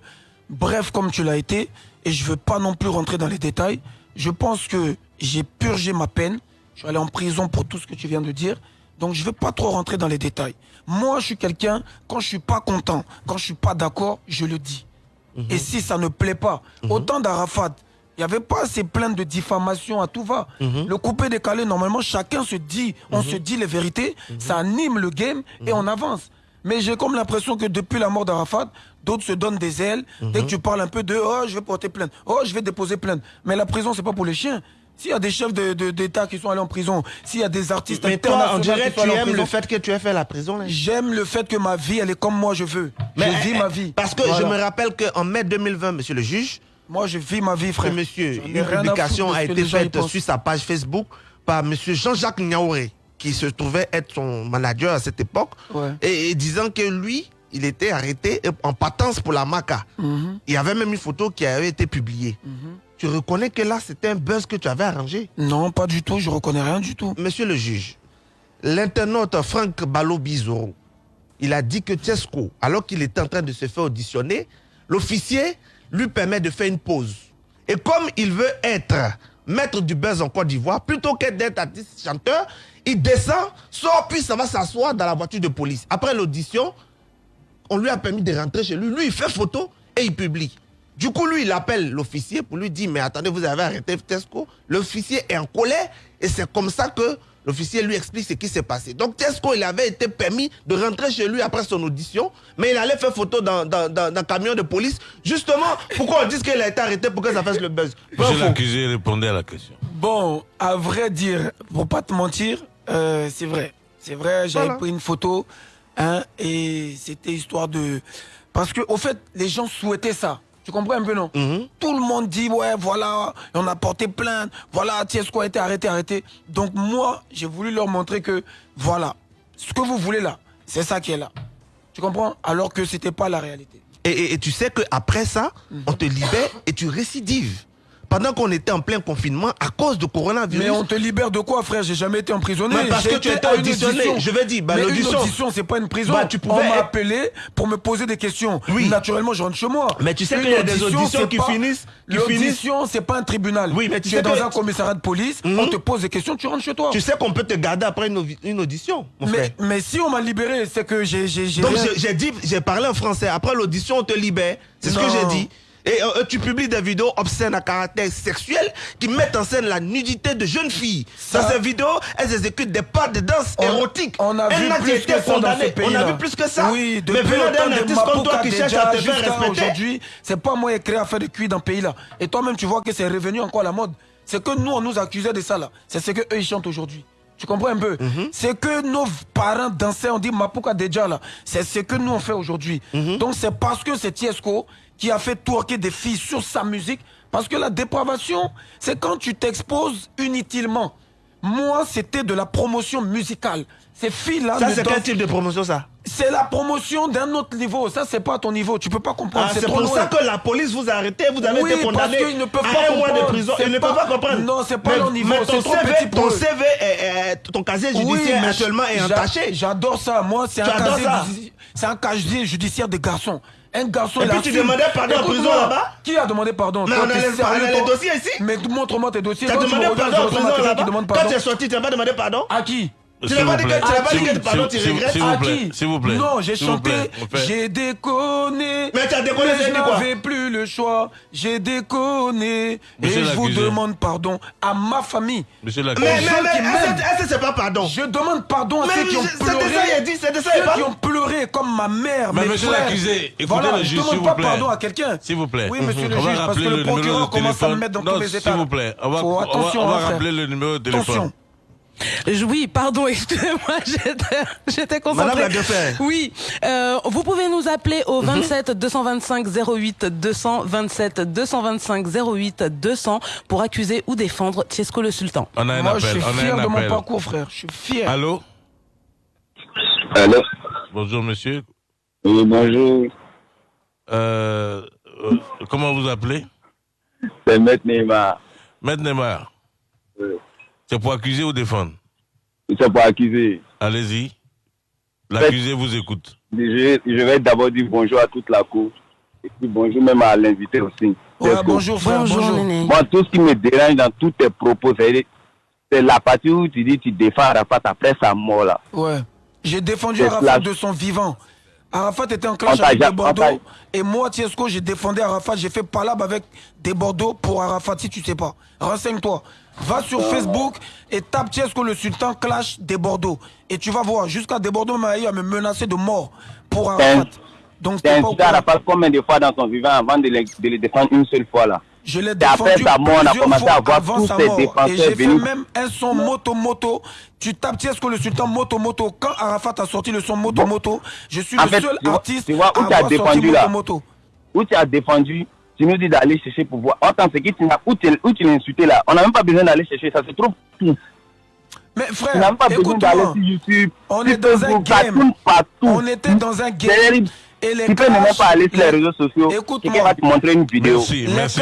bref comme tu l'as été et je veux pas non plus rentrer dans les détails. Je pense que j'ai purgé ma peine. Je suis allé en prison pour tout ce que tu viens de dire. Donc je vais pas trop rentrer dans les détails. Moi, je suis quelqu'un quand je suis pas content, quand je suis pas d'accord, je le dis. Et si ça ne plaît pas, autant d'Arafat, il n'y avait pas ces plaintes de diffamation à tout va. Le coupé décalé, normalement, chacun se dit, on se dit les vérités, ça anime le game et on avance. Mais j'ai comme l'impression que depuis la mort d'Arafat, d'autres se donnent des ailes. Dès que tu parles un peu de oh, je vais porter plainte, oh, je vais déposer plainte. Mais la prison, c'est pas pour les chiens. S'il y a des chefs de- de- d'État qui sont allés en prison, s'il y a des artistes Mais toi, on internationaux dirait qui sont tu allés en aimes le prison, fait que tu aies fait la prison. J'aime le fait que ma vie, elle est comme moi je veux. Mais, je vis eh, ma vie. Parce que Voilà. je me rappelle qu'en mai 2020, monsieur le juge, Moi, je vis ma vie, que frère. monsieur, une publication a été faite sur sa page Facebook par monsieur Jean-Jacques Niaouré, qui se trouvait être son manager à cette époque, Ouais. et, et disant que lui, il était arrêté en patence pour la MACA. Mhm. Il y avait même une photo qui avait été publiée. Tu reconnais que là, c'était un buzz que tu avais arrangé Non, pas du tout, je reconnais rien du tout. Monsieur le juge, l'internaute Franck Balo Bizoro, il a dit que Tesco, alors qu'il était en train de se faire auditionner, l'officier lui permet de faire une pause. Et comme il veut être maître du buzz en Côte d'Ivoire, plutôt que d'être artiste chanteur, il descend, sort, puis ça va s'asseoir dans la voiture de police. Après l'audition, on lui a permis de rentrer chez lui. Lui, il fait photo et il publie. Du coup, lui, il appelle l'officier pour lui dire, mais attendez, vous avez arrêté Tesco. L'officier est en colère et c'est comme ça que l'officier lui explique ce qui s'est passé. Donc Tesco, il avait été permis de rentrer chez lui après son audition, mais il allait faire photo dans, dans, dans, dans un camion de police. Justement, pourquoi on dit qu'il a été arrêté pour que ça fasse le buzz? Monsieur l'accusé répondait à la question. Bon, à vrai dire, pour pas te mentir, euh, c'est vrai. C'est vrai, j'avais Voilà. pris une photo, hein, et c'était histoire de... Parce que, au fait, les gens souhaitaient ça. Tu comprends un peu, non Mhm. Tout le monde dit, ouais, voilà, on a porté plainte, voilà, Tiesco a été arrêté, arrêté. Donc moi, j'ai voulu leur montrer que, voilà, ce que vous voulez là, c'est ça qui est là. Tu comprends Alors que c'était pas la réalité. Et, et- et tu sais qu'après ça, on te libère et tu récidives. Pendant qu'on était en plein confinement à cause du coronavirus. Mais on te libère de quoi, frère? J'ai jamais été emprisonné. Mais parce que tu étais une auditionné. audition. Je veux dire, bah, Mais une audition, c'est pas une prison. Bah, tu pouvais on m'a appelé pour me poser des questions. Oui. Naturellement, je rentre chez moi. Mais tu sais Une qu'il y a des auditions qui pas- finissent- L'audition, c'est pas un tribunal. Oui, mais tu tu sais es dans que- un commissariat de police, Mhm. on te pose des questions, tu rentres chez toi. Tu sais qu'on peut te garder après une, audi- une audition, mon frère. Mais, mais si on m'a libéré, c'est que j'ai. Donc j'ai- dit, j'ai parlé en français. Après l'audition, on te libère. C'est ce que j'ai dit. Et euh, tu publies des vidéos obscènes à caractère sexuel qui mettent en scène la nudité de jeunes filles. Ça- dans ces vidéos, elles exécutent des pas de danse On- érotiques. on a vu plus que ça dans ce pays. On a vu plus que ça. Oui, Mais depuis venant le temps d'un de artiste comme toi qui cherche à te faire respecter. aujourd'hui, c'est pas moi écrit à faire de cuit dans le pays là. Et toi-même, tu vois que c'est revenu encore à la mode. C'est que nous, on nous accusait de ça là. C'est ce que eux ils chantent aujourd'hui. Tu comprends un peu? Mhm. C'est que nos parents dansaient, on dit Mapuka déjà là. C'est ce que nous on fait aujourd'hui. Mhm. Donc c'est parce que c'est Tiesco qui a fait twerker des filles sur sa musique. Parce que la dépravation, c'est quand tu t'exposes inutilement. Moi, c'était de la promotion musicale. Ces filles-là. Ça, ne c'est quel type de promotion, ça c'est la promotion d'un autre niveau. Ça, c'est pas à ton niveau. Tu peux pas comprendre. Ah, C'est pour ça que la police vous a arrêté, vous avez Oui, été condamné parce qu'ils ne peuvent à pas un mois de comprendre. prison. C'est Ils ne peuvent pas comprendre. Non, c'est pas Mais- leur niveau, Mais ton trop CV, petit ton. CV, est- est- ton casier judiciaire actuellement est entaché. J'adore ça. Moi, c'est un ça un casier judiciaire de garçon. Un garçon. Et puis tu demandais pardon en prison là-bas Qui a demandé pardon? Mais on a les- dossiers ici Mais montre-moi tes dossiers. Demandé pardon en prison là-bas Quand tu es sorti, tu n'as pas demandé pardon À qui? Tu n'as pas dit que pas S'il- pardon, tu s'il- regrettes s'il vous À plaît, qui s'il vous plaît. Non, j'ai S'il chanté. J'ai déconné. Mais tu as déconné, mais c'est je quoi n'avais plus le choix. J'ai déconné. Et je vous demande pardon à ma famille. Monsieur Mais, l'accusé. mais, mais, que c'est pas pardon Je demande pardon à Mais ceux qui ont je- c'est pleuré. ça, Ceux qui ont pleuré comme ma mère, Mais monsieur l'accusé, écoutez le je juge, s'il demande vous pas plaît. pardon à quelqu'un. S'il vous plaît. Oui, monsieur le on juge, va parce rappeler que le procureur commence à me téléphone. mettre dans Non, tous les S'il états. vous plaît, on va, rappeler le numéro de téléphone. Je- Oui, pardon, excusez-moi, j'étais, j'étais concentrée. Madame la Deffer. Oui, euh, vous pouvez nous appeler au Mhm. 27 225 08 200, 27 225 08 200 pour accuser ou défendre Tiesco le Sultan. On a un Moi, appel. je suis on a fier un de mon parcours, frère. Je suis fier. Allô? Allô? Bonjour monsieur. Oui, bonjour. Euh, euh, comment vous appelez? C'est Maître Neymar. Maître Neymar. Oui. C'est pour accuser ou défendre? C'est pour accuser. Allez-y. L'accusé vous écoute. Je, je vais d'abord dire bonjour à toute la cour. Et puis bonjour même à l'invité aussi. Ouais, bonjour, frère. Bonjour, Bonjour. Moi, tout ce qui me dérange dans tous tes propos, c'est c'est la partie où tu dis tu défends Arafat après sa mort là. Ouais. J'ai défendu Arafat la- de son vivant. Arafat était en clash avec des Bordeaux. Et moi, Tiesco, j'ai défendu Arafat. J'ai fait palabre avec des Bordeaux pour Arafat, si tu sais pas. Renseigne-toi. Va sur Facebook et tape Tiesco le Sultan clash des Bordeaux. Et tu vas voir, jusqu'à des Bordeaux m'a eu à me menacer de mort pour Arafat. Donc, Tu as t'es pas. Arafat combien de fois dans ton vivant avant de le, de le défendre une seule fois là? Je l'ai C'est après défendu sa mort, on a commencé à voir tous ces mort. Et défenseurs j'ai fait même un son moto-moto. Tu tapes Tiesco le Sultan moto-moto. Quand Arafat a sorti le son moto-moto, je suis En le fait, seul tu vois- artiste tu vois où à tu as avoir sorti défendu, là? moto-moto. Où tu as défendu, tu nous dis d'aller chercher pour voir. Attends, c'est qui tu n'as- où tu, tu l'as insulté là? On n'a même pas besoin d'aller chercher, ça se trouve tout. Mais Tu n'as frère, même pas besoin d'aller sur YouTube. On est dans un game. partout. On était dans un game. Et les Tu peux ne même pas aller sur les les- réseaux sociaux. Écoute-moi. Quelqu'un va te montrer une vidéo. Merci, Les merci,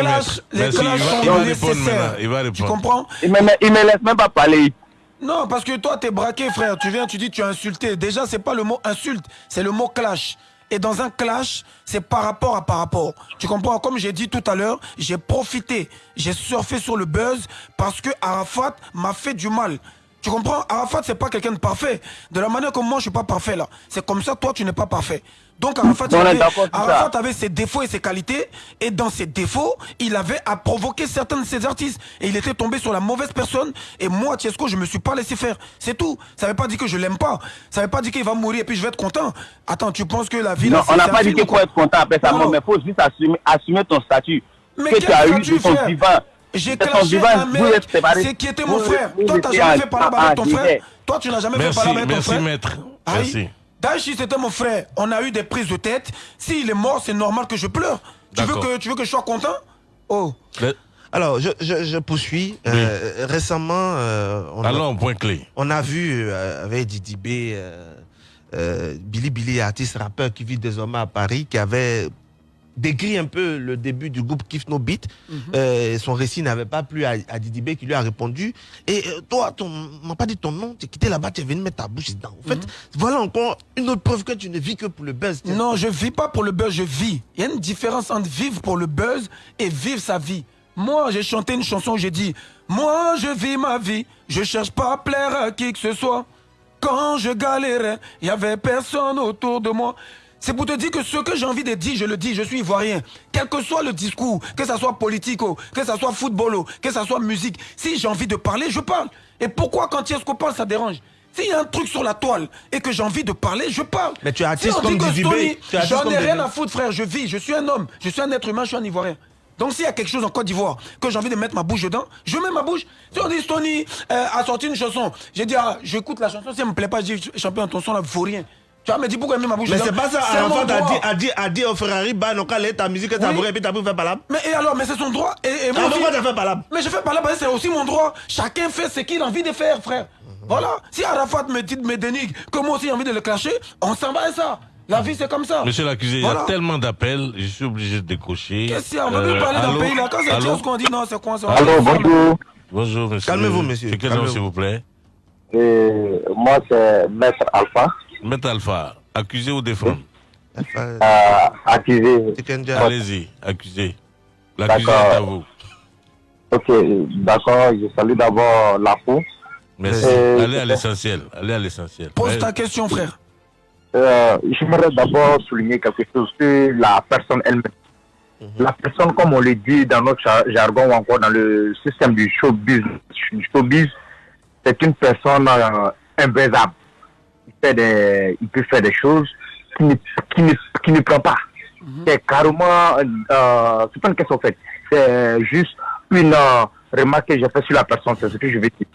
les Merci. clashs Il va, sont il va répondre nécessaires. maintenant. Il va Tu comprends? Il me, il me laisse même pas parler. Non, parce que toi, t'es braqué, frère. Tu viens, tu dis, tu as insulté. Déjà, c'est pas le mot insulte, c'est le mot clash. Et dans un clash, c'est par rapport à par rapport. Tu comprends? Comme j'ai dit tout à l'heure, j'ai profité, j'ai surfé sur le buzz parce que Arafat m'a fait du mal. Tu comprends? Arafat, c'est pas quelqu'un de parfait. De la manière comme moi, je suis pas parfait là. C'est comme ça, toi, tu n'es pas parfait. Donc Arafat, avait. Arafat avait ses défauts et ses qualités. Et dans ses défauts, il avait à provoquer certains de ses artistes. Et il était tombé sur la mauvaise personne. Et moi, Tiesco, je me suis pas laissé faire. C'est tout. Ça veut pas dire que je l'aime pas. Ça veut pas dire qu'il va mourir et puis je vais être content. Attends, tu penses que la vie... Non, on n'a pas dit qu'il faut quoi être content après sa Non, mort, mais il faut juste assumer, assumer ton statut. Mais que tu as eu de ton vivant. J'ai clashé un mec, c'est qui était mon frère. Toi, t'as étiez jamais fait en- avec ton frère. Toi, tu n'as jamais fait Merci, palabre avec ton merci, frère. maître. Ah oui. Merci. Daichi, c'était mon frère. On a eu des prises de tête. S'il est mort, c'est normal que je pleure. Tu veux que, tu veux que je sois content? Oh. Le- Alors, je, je, je poursuis. Euh, Récemment, euh, on, Allons a, point clé. on a vu euh, avec Didi B, euh, euh, Billy Billy, artiste rappeur qui vit désormais à Paris, qui avait décrit un peu le début du groupe Kiff No Beat. Euh, son récit n'avait pas plu à, à Didi B qui lui a répondu. Et euh, toi, on m'a pas dit ton nom, tu es quitté là-bas, tu es venu mettre ta bouche dedans. En fait, voilà encore une autre preuve que tu ne vis que pour le buzz. Non, je vis pas pour le buzz, je vis. Il y a une différence entre vivre pour le buzz et vivre sa vie. Moi, j'ai chanté une chanson où j'ai dit Moi, je vis ma vie, je cherche pas à plaire à qui que ce soit. Quand je galérais, il y avait personne autour de moi. C'est pour te dire que ce que j'ai envie de dire, je le dis, je suis ivoirien. Quel que soit le discours, que ça soit politico, que ça soit footballo, que ça soit musique, si j'ai envie de parler, je parle. Et pourquoi quand Tiesco parle, ça dérange? S'il y a un truc sur la toile et que j'ai envie de parler, je parle. Mais tu es Si artiste on dit comme tu es artiste J'en ai rien à foutre, frère. Je vis, je suis un homme, je suis un être humain, je suis un Ivoirien. Donc s'il y a quelque chose en Côte d'Ivoire que j'ai envie de mettre ma bouche dedans, je mets ma bouche. Si on dit Stony euh, a sorti une chanson, j'ai dit ah, j'écoute la chanson, si elle me plaît pas, je dis champion, ton son là vaut rien. Tu vas me dire pourquoi elle met ma bouche Mais c'est pas ça, Arafat a dit, a dit, a dit au Ferrari, bah, non, quand ta musique, t'as Oui. bourré, et puis t'as pu faire là. Mais et alors, mais c'est son droit. Et, et Ah, moi aussi- pourquoi t'as fait là Mais je fais là, parce que c'est aussi mon droit. Chacun fait ce qu'il a envie de faire, frère. Voilà. Si Arafat me dit, me dénigre, que moi aussi j'ai envie de le clasher, on s'en va et ça. La vie c'est comme ça. Monsieur l'accusé, il y a tellement d'appels, je suis obligé de décrocher. Qu'est-ce qu'il y a? On veut plus Euh, parler d'un pays là. Quand c'est Dieu qu'on dit non, c'est quoi ça? Allô, bonjour. Bonjour, monsieur. Calmez-vous, monsieur, C'est quel nom, s'il vous plaît Et moi, c'est Maître Alpha, Maître Alpha, accusé ou défendre euh, accusé. Allez-y, accusé. L'accusé est D'accord. à vous. Ok, d'accord, je salue d'abord la peau. Merci. Euh, Allez à l'essentiel. Allez à l'essentiel. Pose ta question, frère. Euh, J'aimerais d'abord souligner quelque chose sur la personne elle-même. La personne, comme on le dit dans notre jar- jargon ou encore dans le système du showbiz, du showbiz c'est une personne euh, imbaisable. Fait des, il peut faire des choses qui ne, qui ne, qui ne prend pas. C'est carrément, euh, c'est pas une question faite. C'est juste une euh, remarque que j'ai fait sur la personne, c'est ce que je vais dire.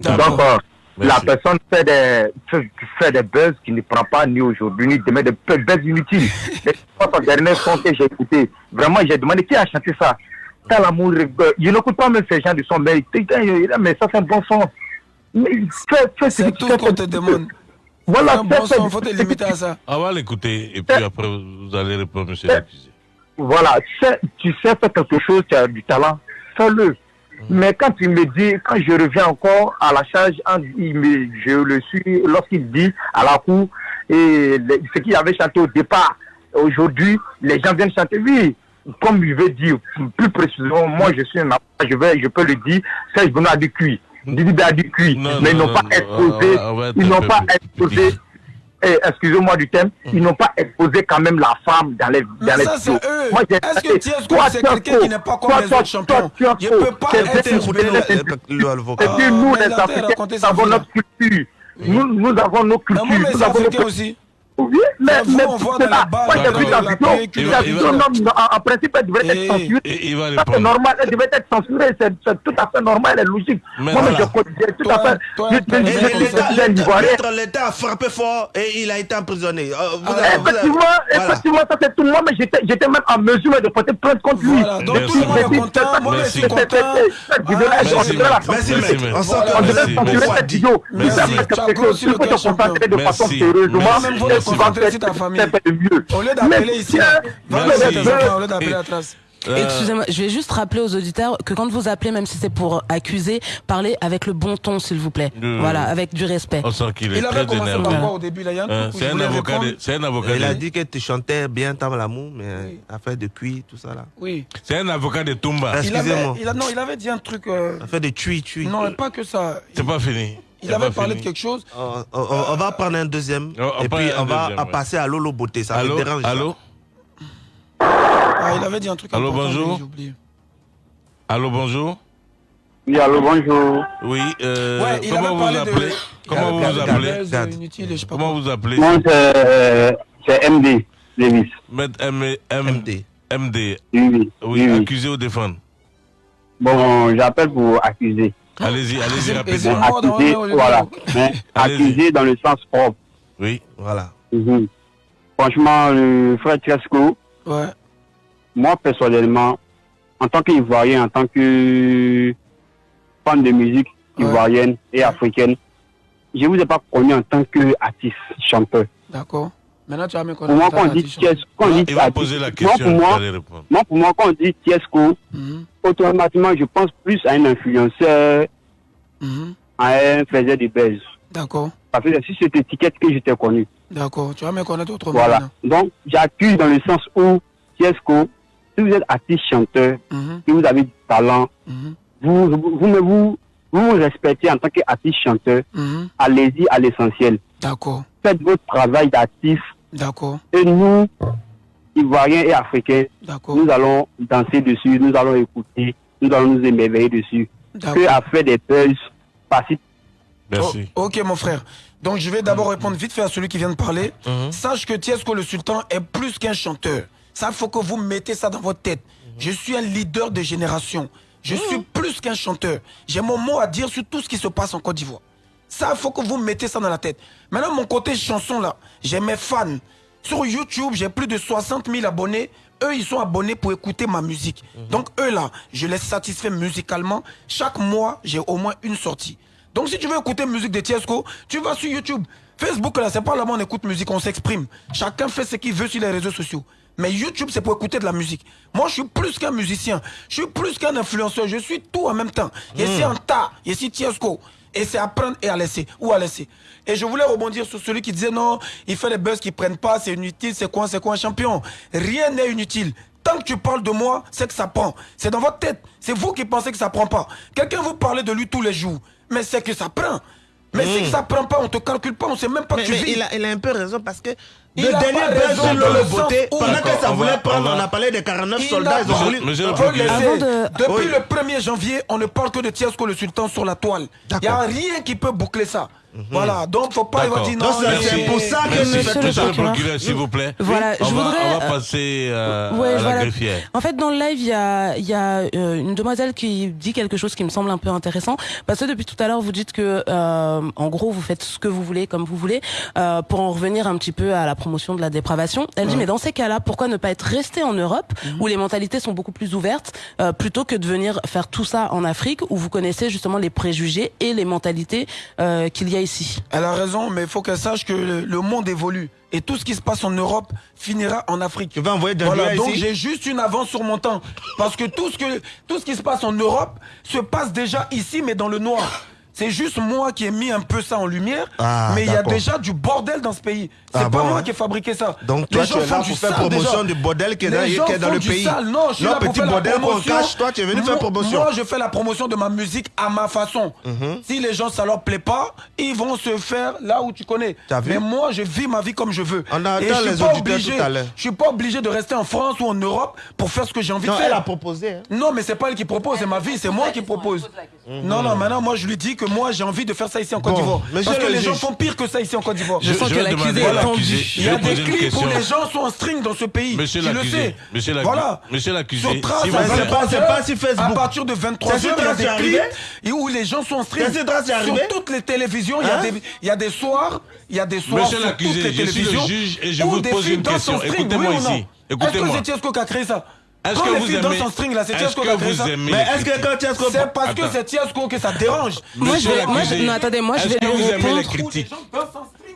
Donc, euh, la personne fait des, fait, fait des buzz qui ne prend pas ni aujourd'hui ni demain, des buzz inutiles. Et son dernier son que j'ai écouté, vraiment, j'ai demandé qui a chanté ça. T'as l'amour, je n'écoute pas même ces gens du son, mais, mais ça c'est un bon son. Mais fais, fais ce C'est tout qu'on te demande. Voilà, fais- bon son, faut te limiter à ça. On va l'écouter et puis après vous allez répondre, monsieur Euh, l'accusé. voilà, tu sais faire quelque chose, tu as du talent, fais-le. Mais quand il me dit, quand je reviens encore à la charge, il me, je le suis lorsqu'il dit à la cour, et les- ce qu'il avait chanté au départ, aujourd'hui, les gens viennent chanter, oui, comme il veut dire, plus précisément, moi je suis un je, vais, je peux le dire, Serge Benoît a du cuit, Didi a du cuit, Non, mais ils non, n'ont non, pas exposé, va être ils n'ont pas exposé eh, excusez-moi du thème, ils n'ont pas exposé quand même la femme dans les, dans les ça, c'est vidéos. eux. Moi, j'ai- Est-ce que Tiesco, Toi, c'est quelqu'un qui n'est pas comme Toi, les toi, autres champions? toi, Il peut pas être écouté l'avocat. Et puis Ah, nous, les il a Africains, nous avons notre culture. Nous, nous avons nos cultures. Nous avons nos aussi. Oui, mais, mais on voit c'est dans la là. balle, Moi, j'ai vu la vidéo. La vidéo, non, en, principe, elle devrait être censurée. Ça, c'est normal, elle devrait être censurée. C'est tout à fait normal et logique. Moi, je considère tout à fait. L'État- a frappé fort et il a été emprisonné. Euh, Ah, Effectivement, effectivement, ça c'est tout le monde, mais j'étais j'étais même en mesure de porter plainte contre lui. Donc tout le monde est content, moi je suis content. Merci. On censurer cette vidéo. Il faut se concentrer de façon sérieusement. Tu vas ta famille. Au lieu d'appeler ici, va tes enfants, au lieu d'appeler Euh, la trace. Euh, Excusez-moi, je vais juste rappeler aux auditeurs que quand vous appelez, même si c'est pour accuser, parlez avec le bon ton, s'il vous plaît. Euh, Voilà, avec du respect. On sent qu'il est Il avait très commencé énervé. par quoi au début là Il Hein, où C'est il un avocat. de- C'est un avocat. Il a dit que tu chantais bien tant l'amour, mais euh, affaire de cuit, tout ça là. Oui. C'est un avocat de Tumba. Est-ce- Il avait, Excusez-moi. il a, non, il avait dit un truc. euh, Affaire de tui, tui. non, pas que ça. C'est pas fini. Il avait parlé de quelque chose. On, on- on va prendre un deuxième On- et puis on va deuxième, ouais. passer à Lolo Beauté. Ça Allô me dérange. Allô? Ah, il avait dit un truc. Allô, bonjour? Allô, bonjour? Oui, allô, bonjour. Oui, euh, Ouais, il comment vous vous de- appelez? Comment vous vous appelez? Euh, je Comment vous appelez? Moi, c'est c'est MD, Davis. Maître M M MD. MD. Oui, oui. Oui, accusé ou défendre? Bon, j'appelle pour accuser. Allez-y, allez-y rapidement. Accusé, voilà. Mais Allez-y. accusé dans le sens propre. Oui. Voilà. Mhm. Franchement, le frère Tresco, Ouais. moi personnellement, en tant qu'Ivoirien, en tant que fan de musique Ouais. ivoirienne et africaine, je ne vous ai pas connu en tant qu'artiste, chanteur. D'accord. Maintenant, tu vas me Pour moi, quand on dit Tiesco, quand on dit Il va artiste, poser la moi, question, pour moi, moi, pour moi, quand on dit Tiesco, Mhm. automatiquement, je pense plus à un influenceur, Mhm. à un faiseur de buzz. D'accord, Parce que c'est cette étiquette que j'étais connu. d'accord. Tu vas me connaître autrement. Voilà. maintenant. Donc, j'accuse dans le sens où, Tiesco, si vous êtes artiste chanteur, Mhm. si vous avez du talent, Mhm. vous, vous, vous, vous, vous vous respectez en tant qu'artiste chanteur, allez-y à l'essentiel. D'accord, Faites votre travail d'artiste d'accord, et nous, Ivoiriens et Africains, nous allons danser dessus, nous allons écouter, nous allons nous émerveiller dessus. D'accord. Que à faire des buzz, par-ci, Merci. Oh, ok, mon frère. Donc, je vais d'abord répondre vite fait à celui qui vient de parler. Sache que Tiesco le Sultan est plus qu'un chanteur. Ça, il faut que vous mettez ça dans votre tête. Je suis un leader de génération. Je suis plus qu'un chanteur. J'ai mon mot à dire sur tout ce qui se passe en Côte d'Ivoire. Ça, il faut que vous mettez ça dans la tête. Maintenant, mon côté chanson, là, j'ai mes fans. Sur YouTube, j'ai plus de 60 000 abonnés. Eux, ils sont abonnés pour écouter ma musique. Donc, eux, là, je les satisfais musicalement. Chaque mois, j'ai au moins une sortie. Donc, si tu veux écouter musique de Tiesco, tu vas sur YouTube. Facebook, là, c'est pas là-bas on écoute musique, on s'exprime. Chacun fait ce qu'il veut sur les réseaux sociaux. Mais YouTube, c'est pour écouter de la musique. Moi, je suis plus qu'un musicien. Je suis plus qu'un influenceur. Je suis tout en même temps. Je suis un tas. Je suis Tiesco. Et c'est à prendre et à laisser. Ou à laisser. Et je voulais rebondir sur celui qui disait non, il fait des buzz qui prennent pas, c'est inutile, c'est quoi, c'est quoi un champion? Rien n'est inutile. Tant que tu parles de moi, c'est que ça prend. C'est dans votre tête. C'est vous qui pensez que ça prend pas. Quelqu'un vous parle de lui tous les jours. Mais c'est que ça prend. Mais c'est que ça prend pas, on te calcule pas, on sait même pas Mais, que tu mais vis. il, a, il a un peu raison parce que le a dernier sur dans le où- pendant que ça voulait va- prendre, on a parlé des 49 Il soldats, ils ont voulu. De- Depuis Oui. le 1er janvier, on ne parle que de Tiesco le Sultan sur la toile. Il n'y a rien qui peut boucler ça. Voilà, donc faut pas dire non. C'est- pour ça que Merci. Monsieur le Monsieur le procureur. procureur, s'il vous plaît. Voilà, on je va, voudrais, On va euh, passer euh, Ouais, à la voilà. greffière. En fait, dans le live, il y a, il y a euh, une demoiselle qui dit quelque chose qui me semble un peu intéressant. Parce que depuis tout à l'heure, vous dites que, euh, en gros, vous faites ce que vous voulez, comme vous voulez, euh, pour en revenir un petit peu à la promotion de la dépravation. Elle dit, mais dans ces cas-là, pourquoi ne pas être resté en Europe, où les mentalités sont beaucoup plus ouvertes, euh, plutôt que de venir faire tout ça en Afrique, où vous connaissez justement les préjugés et les mentalités euh, qu'il y a ici. Elle a raison, mais il faut qu'elle sache que le, monde évolue. Et tout ce qui se passe en Europe finira en Afrique. Tu vas envoyer des Voilà, ici donc j'ai juste une avance sur mon temps. Parce que tout ce, que tout ce qui se passe en Europe se passe déjà ici, mais dans le noir. C'est juste moi qui ai mis un peu ça en lumière, Ah, mais il y a déjà du bordel dans ce pays. C'est Ah pas bon, moi hein qui ai fabriqué ça. Donc Les toi, gens tu es font là pour faire promotion déjà. du bordel qui est dans, gens qui est dans font le pays. sale. Non, je suis Non, là pour petit faire la bordel qu'on cache, toi, tu es venu faire promotion. Moi, je fais la promotion de ma musique à ma façon. Mhm. Si les gens, ça leur plaît pas, ils vont se faire là où tu connais. Vu Mais moi, je vis ma vie comme je veux. On a Et je suis les pas obligé- tout à l'heure. Je suis pas obligé de rester en France ou en Europe pour faire ce que j'ai envie Non, de faire. elle a proposé. hein. Non, mais c'est pas elle qui propose, c'est ma vie, c'est moi qui propose. Non, non, maintenant, moi, je lui dis que moi, j'ai envie de faire ça ici en Côte d'Ivoire. monsieur Parce que le les gens font pire que ça ici en Côte d'Ivoire. Je, sens je que l'accusé est tendu. l'accusé. Il y a des clips où les gens sont en string dans ce pays. Monsieur tu le l'accusé, sais. monsieur l'accusé, Voilà. monsieur l'accusé. 23 C'est pas sur Facebook. À partir de 23 C'est sur heures, il y a des clips et où les gens sont en string. C'est sur toutes les télévisions, il y a Hein des- il y a des soirs, il y a des soirs Monsieur sur toutes l'accusé, les je suis le télévisions. juge et je où vous des pose filles une question. string, Écoutez-moi oui ou non ici. Écoutez-moi. Est-ce que c'est Tiesco qui a créé ça Est-ce Quand que les vous filles aimez- en string là, c'est est-ce Tiesco que qui a créé vous ça aimez Mais les est-ce que critiques quand Tiesco. C'est parce que Attends. c'est Tiesco que ça dérange. Moi, je vais- moi, je- non, attendez, moi, je est-ce vais que lui vous aimez les répondre. critiques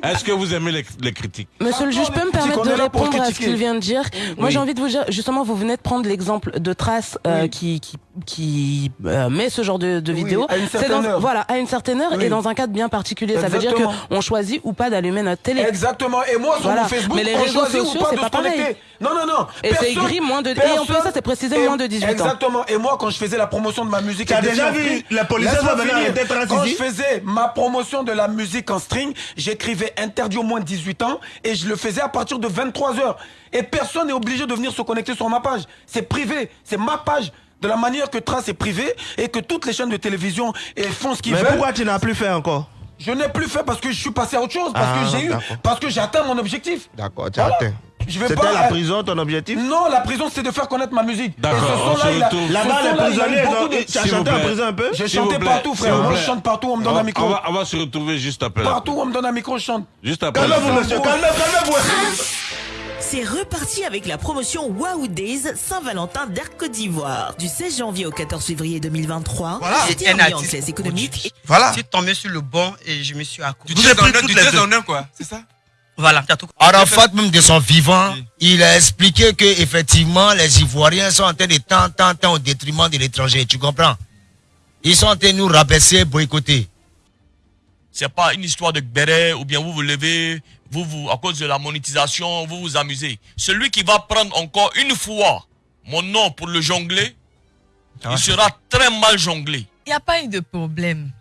Est-ce que vous aimez les, les critiques Monsieur le juge peut me permettre de répondre à ce qu'il vient de dire. Moi, Oui. j'ai envie de vous dire, justement, vous venez de prendre l'exemple de Trace euh, qui qui qui euh, met ce genre de, de Oui, vidéo. à une C'est dans heure. voilà à une certaine heure Oui. et dans un cadre bien particulier. Ça veut dire Exactement. qu'on choisit ou pas d'allumer notre télé. Exactement. Et moi, sur Voilà. mon Facebook, Mais les on réseaux choisit ou sociaux, pas c'est de pas se connecter. pareil. Non, non, non. Et c'est écrit moins de- et en plus, ça, c'est précisé Et- moins de 18 ans. Exactement. Et moi, quand je faisais la promotion de ma musique, Tu as et déjà vu la police va venir Trace Quand je faisais ma promotion de la musique en string, j'écrivais interdit au moins de 18 ans et je le faisais à partir de 23 heures. Et personne n'est obligé de venir se connecter sur ma page. C'est privé. C'est ma page. De la manière que Trace est privé et que toutes les chaînes de télévision font ce qu'ils Mais veulent. pourquoi tu n'as plus fait encore Je n'ai plus fait parce que je suis passé à autre chose, parce Ah, que j'ai eu, parce que j'ai atteint mon objectif. D'accord, tu as Voilà. atteint. C'était pas- la prison ton objectif Non, la prison, c'est de faire connaître ma musique. D'accord, Là-bas, les prisonniers, de- tu as chanté en prison un peu J'ai chanté partout, frère. Moi, je chante partout, on me donne on, un micro. on va, on va se retrouver juste après. Partout, on me donne un micro, je chante. Juste après. Calmez-vous, monsieur, calmez- calmez-vous. C'est reparti avec la promotion Wow Days Saint-Valentin d'Air Côte d'Ivoire. Du 16 janvier au 14 février 2023, Voilà. c'était Et un artiste économique. Voilà. Je suis tombé sur le banc et je me suis accroché. Vous avez pris toutes les deux. quoi. C'est ça Voilà, Arafat, même de son vivant, il a expliqué que effectivement les Ivoiriens sont en train de tant, tant, tant au détriment de l'étranger. Tu comprends? Ils sont en train de nous rabaisser, boycotter. C'est pas une histoire de béret ou bien vous vous levez, vous, vous, à cause de la monétisation, vous vous amusez. Celui qui va prendre encore une fois mon nom pour le jongler, il sera très mal jonglé. Il n'y a pas eu de problème.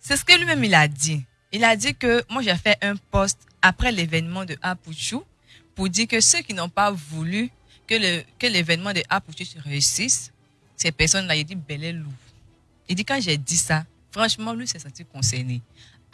C'est ce que lui-même il a dit. Il a dit que moi j'ai fait un post après l'événement de Apuchu pour dire que ceux qui n'ont pas voulu que le que l'événement de Apuchu se réussisse, ces personnes-là, il dit bel et loup. Il dit quand j'ai dit ça, franchement lui s'est senti concerné.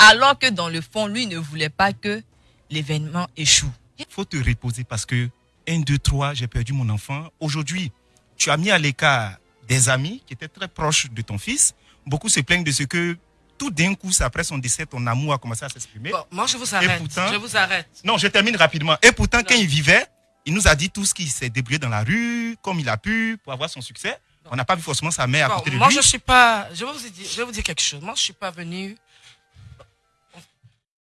Alors que dans le fond, lui ne voulait pas que l'événement échoue. Il faut te reposer parce que 1, 2, 3, j'ai perdu mon enfant. Aujourd'hui, tu as mis à l'écart des amis qui étaient très proches de ton fils. Beaucoup se plaignent de ce que tout d'un coup, après son décès, ton amour a commencé à s'exprimer. Bon, moi, je vous arrête. pourtant- je vous arrête. Non, je termine rapidement. Et pourtant, quand il vivait, il nous a dit tout ce qu'il s'est débrouillé dans la rue, comme il a pu, pour avoir son succès. On n'a pas vu forcément sa mère à Bon, côté de moi, lui. je suis pas. Je vais, vous dire, je vais vous dire quelque chose. Moi, je suis pas venu.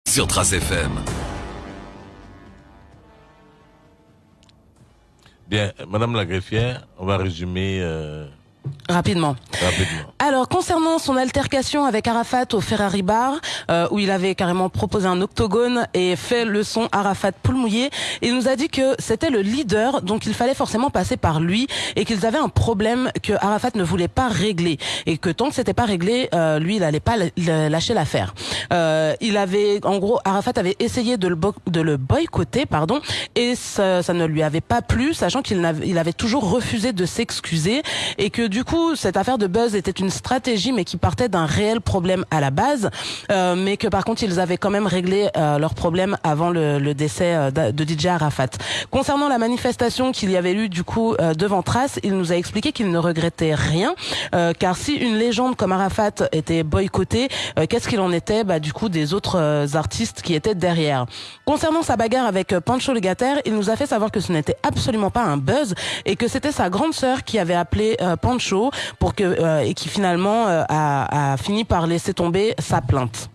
Sur Trace FM. Bien, Madame la greffière, on va résumer euh, Rapidement. rapidement. Alors, concernant son altercation avec Arafat au Ferrari Bar, euh, où il avait carrément proposé un octogone et fait le son Arafat poule mouillée, il nous a dit que c'était le leader, donc il fallait forcément passer par lui et qu'ils avaient un problème que Arafat ne voulait pas régler et que tant que c'était pas réglé, euh, lui, il allait pas lâcher l'affaire. Euh, il avait, en gros, Arafat avait essayé de le, bo- de le boycotter, pardon, et ça, ça ne lui avait pas plu, sachant qu'il il avait toujours refusé de s'excuser et que du coup, cette affaire de buzz était une stratégie, mais qui partait d'un réel problème à la base, euh, mais que par contre, ils avaient quand même réglé euh, leur problème avant le, le décès euh, de DJ Arafat. Concernant la manifestation qu'il y avait eu du coup euh, devant Trace, il nous a expliqué qu'il ne regrettait rien, euh, car si une légende comme Arafat était boycottée, qu'est-ce qu'il en était bah, du coup des autres artistes qui étaient derrière. Concernant sa bagarre avec Pancho Legater, il nous a fait savoir que ce n'était absolument pas un buzz et que c'était sa grande sœur qui avait appelé euh, Pancho pour que euh, et qui finalement euh, a, a fini par laisser tomber sa plainte.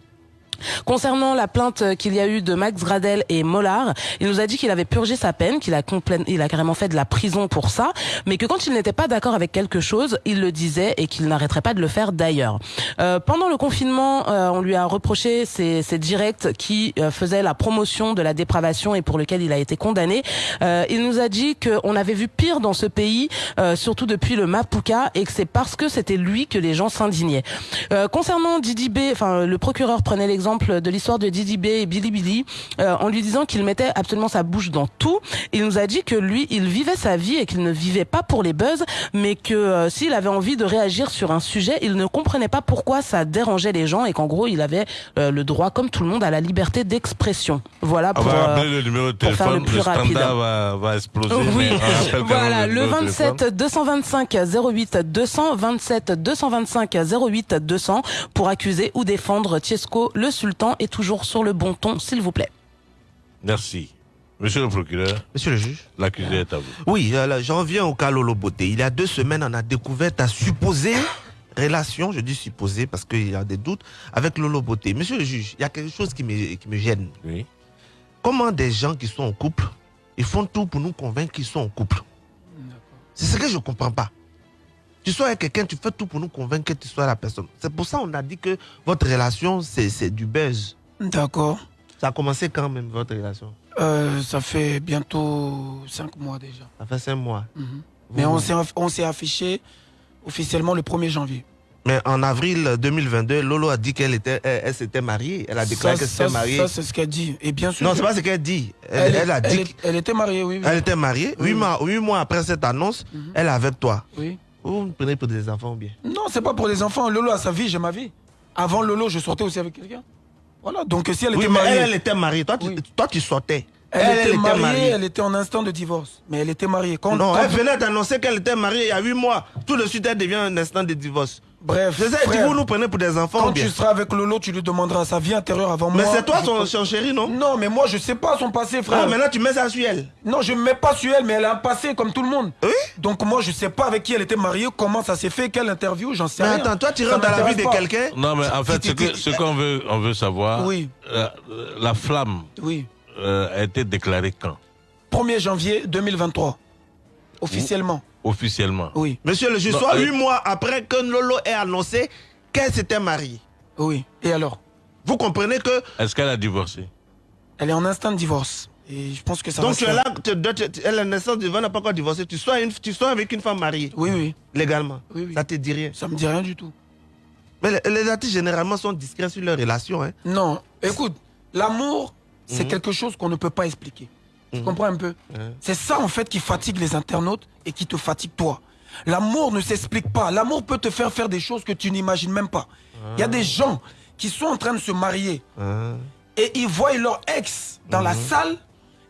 Concernant la plainte qu'il y a eu de Max Gradel et Mollard, il nous a dit qu'il avait purgé sa peine, qu'il a il a carrément fait de la prison pour ça, mais que quand il n'était pas d'accord avec quelque chose, il le disait et qu'il n'arrêterait pas de le faire d'ailleurs. Euh, pendant le confinement, euh, on lui a reproché ses, ses directs qui euh, faisaient la promotion de la dépravation et pour lequel il a été condamné. Euh, il nous a dit qu'on avait vu pire dans ce pays, euh, surtout depuis le Mapuka, et que c'est parce que c'était lui que les gens s'indignaient. Euh, concernant Didi B, enfin le procureur prenait l'exemple de l'histoire de Didi B et Billy Billy euh, en lui disant qu'il mettait absolument sa bouche dans tout. Il nous a dit que lui, il vivait sa vie et qu'il ne vivait pas pour les buzz, mais que euh, s'il avait envie de réagir sur un sujet, il ne comprenait pas pourquoi ça dérangeait les gens et qu'en gros, il avait euh, le droit, comme tout le monde, à la liberté d'expression. Voilà On pour, euh, le numéro de faire le plus le, rapide. va, va exploser. Oui. mais Voilà, le de 27 téléphone. 225 08 200, 27 225 08 200 pour accuser ou défendre Tiesco, le sultan est toujours sur le bon ton, s'il vous plaît. Merci. Monsieur le procureur. Monsieur le juge. L'accusé est à vous. Oui, alors, j'en reviens au cas Lolo Beauté. Il y a deux semaines, on a découvert ta supposée relation, je dis supposée parce qu'il y a des doutes, avec Lolo Beauté. Monsieur le juge, il y a quelque chose qui me, qui me gêne. Oui. Comment des gens qui sont en couple, ils font tout pour nous convaincre qu'ils sont en couple? C'est ce que je ne comprends pas. Tu sois avec quelqu'un, tu fais tout pour nous convaincre que tu sois la personne. C'est pour ça qu'on a dit que votre relation, c'est du buzz. D'accord. Ça a commencé quand même, votre relation? Euh, ça fait bientôt cinq mois déjà. Ça fait cinq mois. Mhm. Mais on s'est affiché officiellement le 1er janvier. Mais en avril 2022, Lolo a dit qu'elle était, elle, elle s'était mariée. Elle a déclaré qu'elle s'était mariée. Ça, c'est ce qu'elle dit. Et bien sûr. non, c'est pas ce qu'elle dit. Elle, elle a dit elle, elle était mariée, oui. oui. qu'elle était mariée. Huit, oui. mois, huit mois après cette annonce, elle est avec toi. Oui. Vous me prenez pour des enfants ou bien? Non, c'est pas pour les enfants. Lolo a sa vie, j'ai ma vie. Avant Lolo, je sortais aussi avec quelqu'un. Voilà. Donc si elle Oui, était mariée. elle, elle était mariée. Toi, tu, toi, tu sortais. Elle, était mariée, elle était en instant de divorce. Mais elle était mariée. Quand, non, quand- elle venait d'annoncer qu'elle était mariée il y a huit mois. Tout de suite, elle devient un instant de divorce. Bref. Frère, vous nous prenez pour des enfants Quand ou bien tu seras avec Lolo, tu lui demanderas sa vie intérieure avant Mais moi. c'est toi son, son chéri, non? Non, mais moi, je sais pas son passé, frère. Ah, maintenant tu mets ça sur elle. Non, je ne mets pas sur elle, mais elle a un passé comme tout le monde. Oui Donc moi, je sais pas avec qui elle était mariée, comment ça s'est fait, quelle interview, j'en sais Mais rien. attends, toi, tu rentres dans la vie de quelqu'un Non, mais en fait, ce qu'on veut, on veut savoir, Oui. la, la flamme Oui. euh, a été déclaré quand? 1er janvier 2023. Officiellement. Officiellement. Oui. Monsieur le juge, soit euh, huit mois après que Lolo ait annoncé qu'elle s'était mariée. Oui. Et alors? Vous comprenez que. Est-ce qu'elle a divorcé? Elle est en instant de divorce. Et je pense que ça Donc va tu se es faire. là, tu, tu- tu- elle est naissance du vent, n'a pas encore divorcé. Tu sois, une, tu sois avec une femme mariée. Oui, oui. Légalement. Oui, oui. Ça te dit rien. Ça me dit rien du tout. Mais les, les artistes généralement sont discrets sur leurs relations. Hein. Non. Écoute, l'amour, c'est Mhm. quelque chose qu'on ne peut pas expliquer. Tu Mhm. comprends un peu Ouais. C'est ça en fait qui fatigue les internautes et qui te fatigue toi. L'amour ne s'explique pas. L'amour peut te faire faire des choses que tu n'imagines même pas. Il y a des gens qui sont en train de se marier et ils voient leur ex dans la salle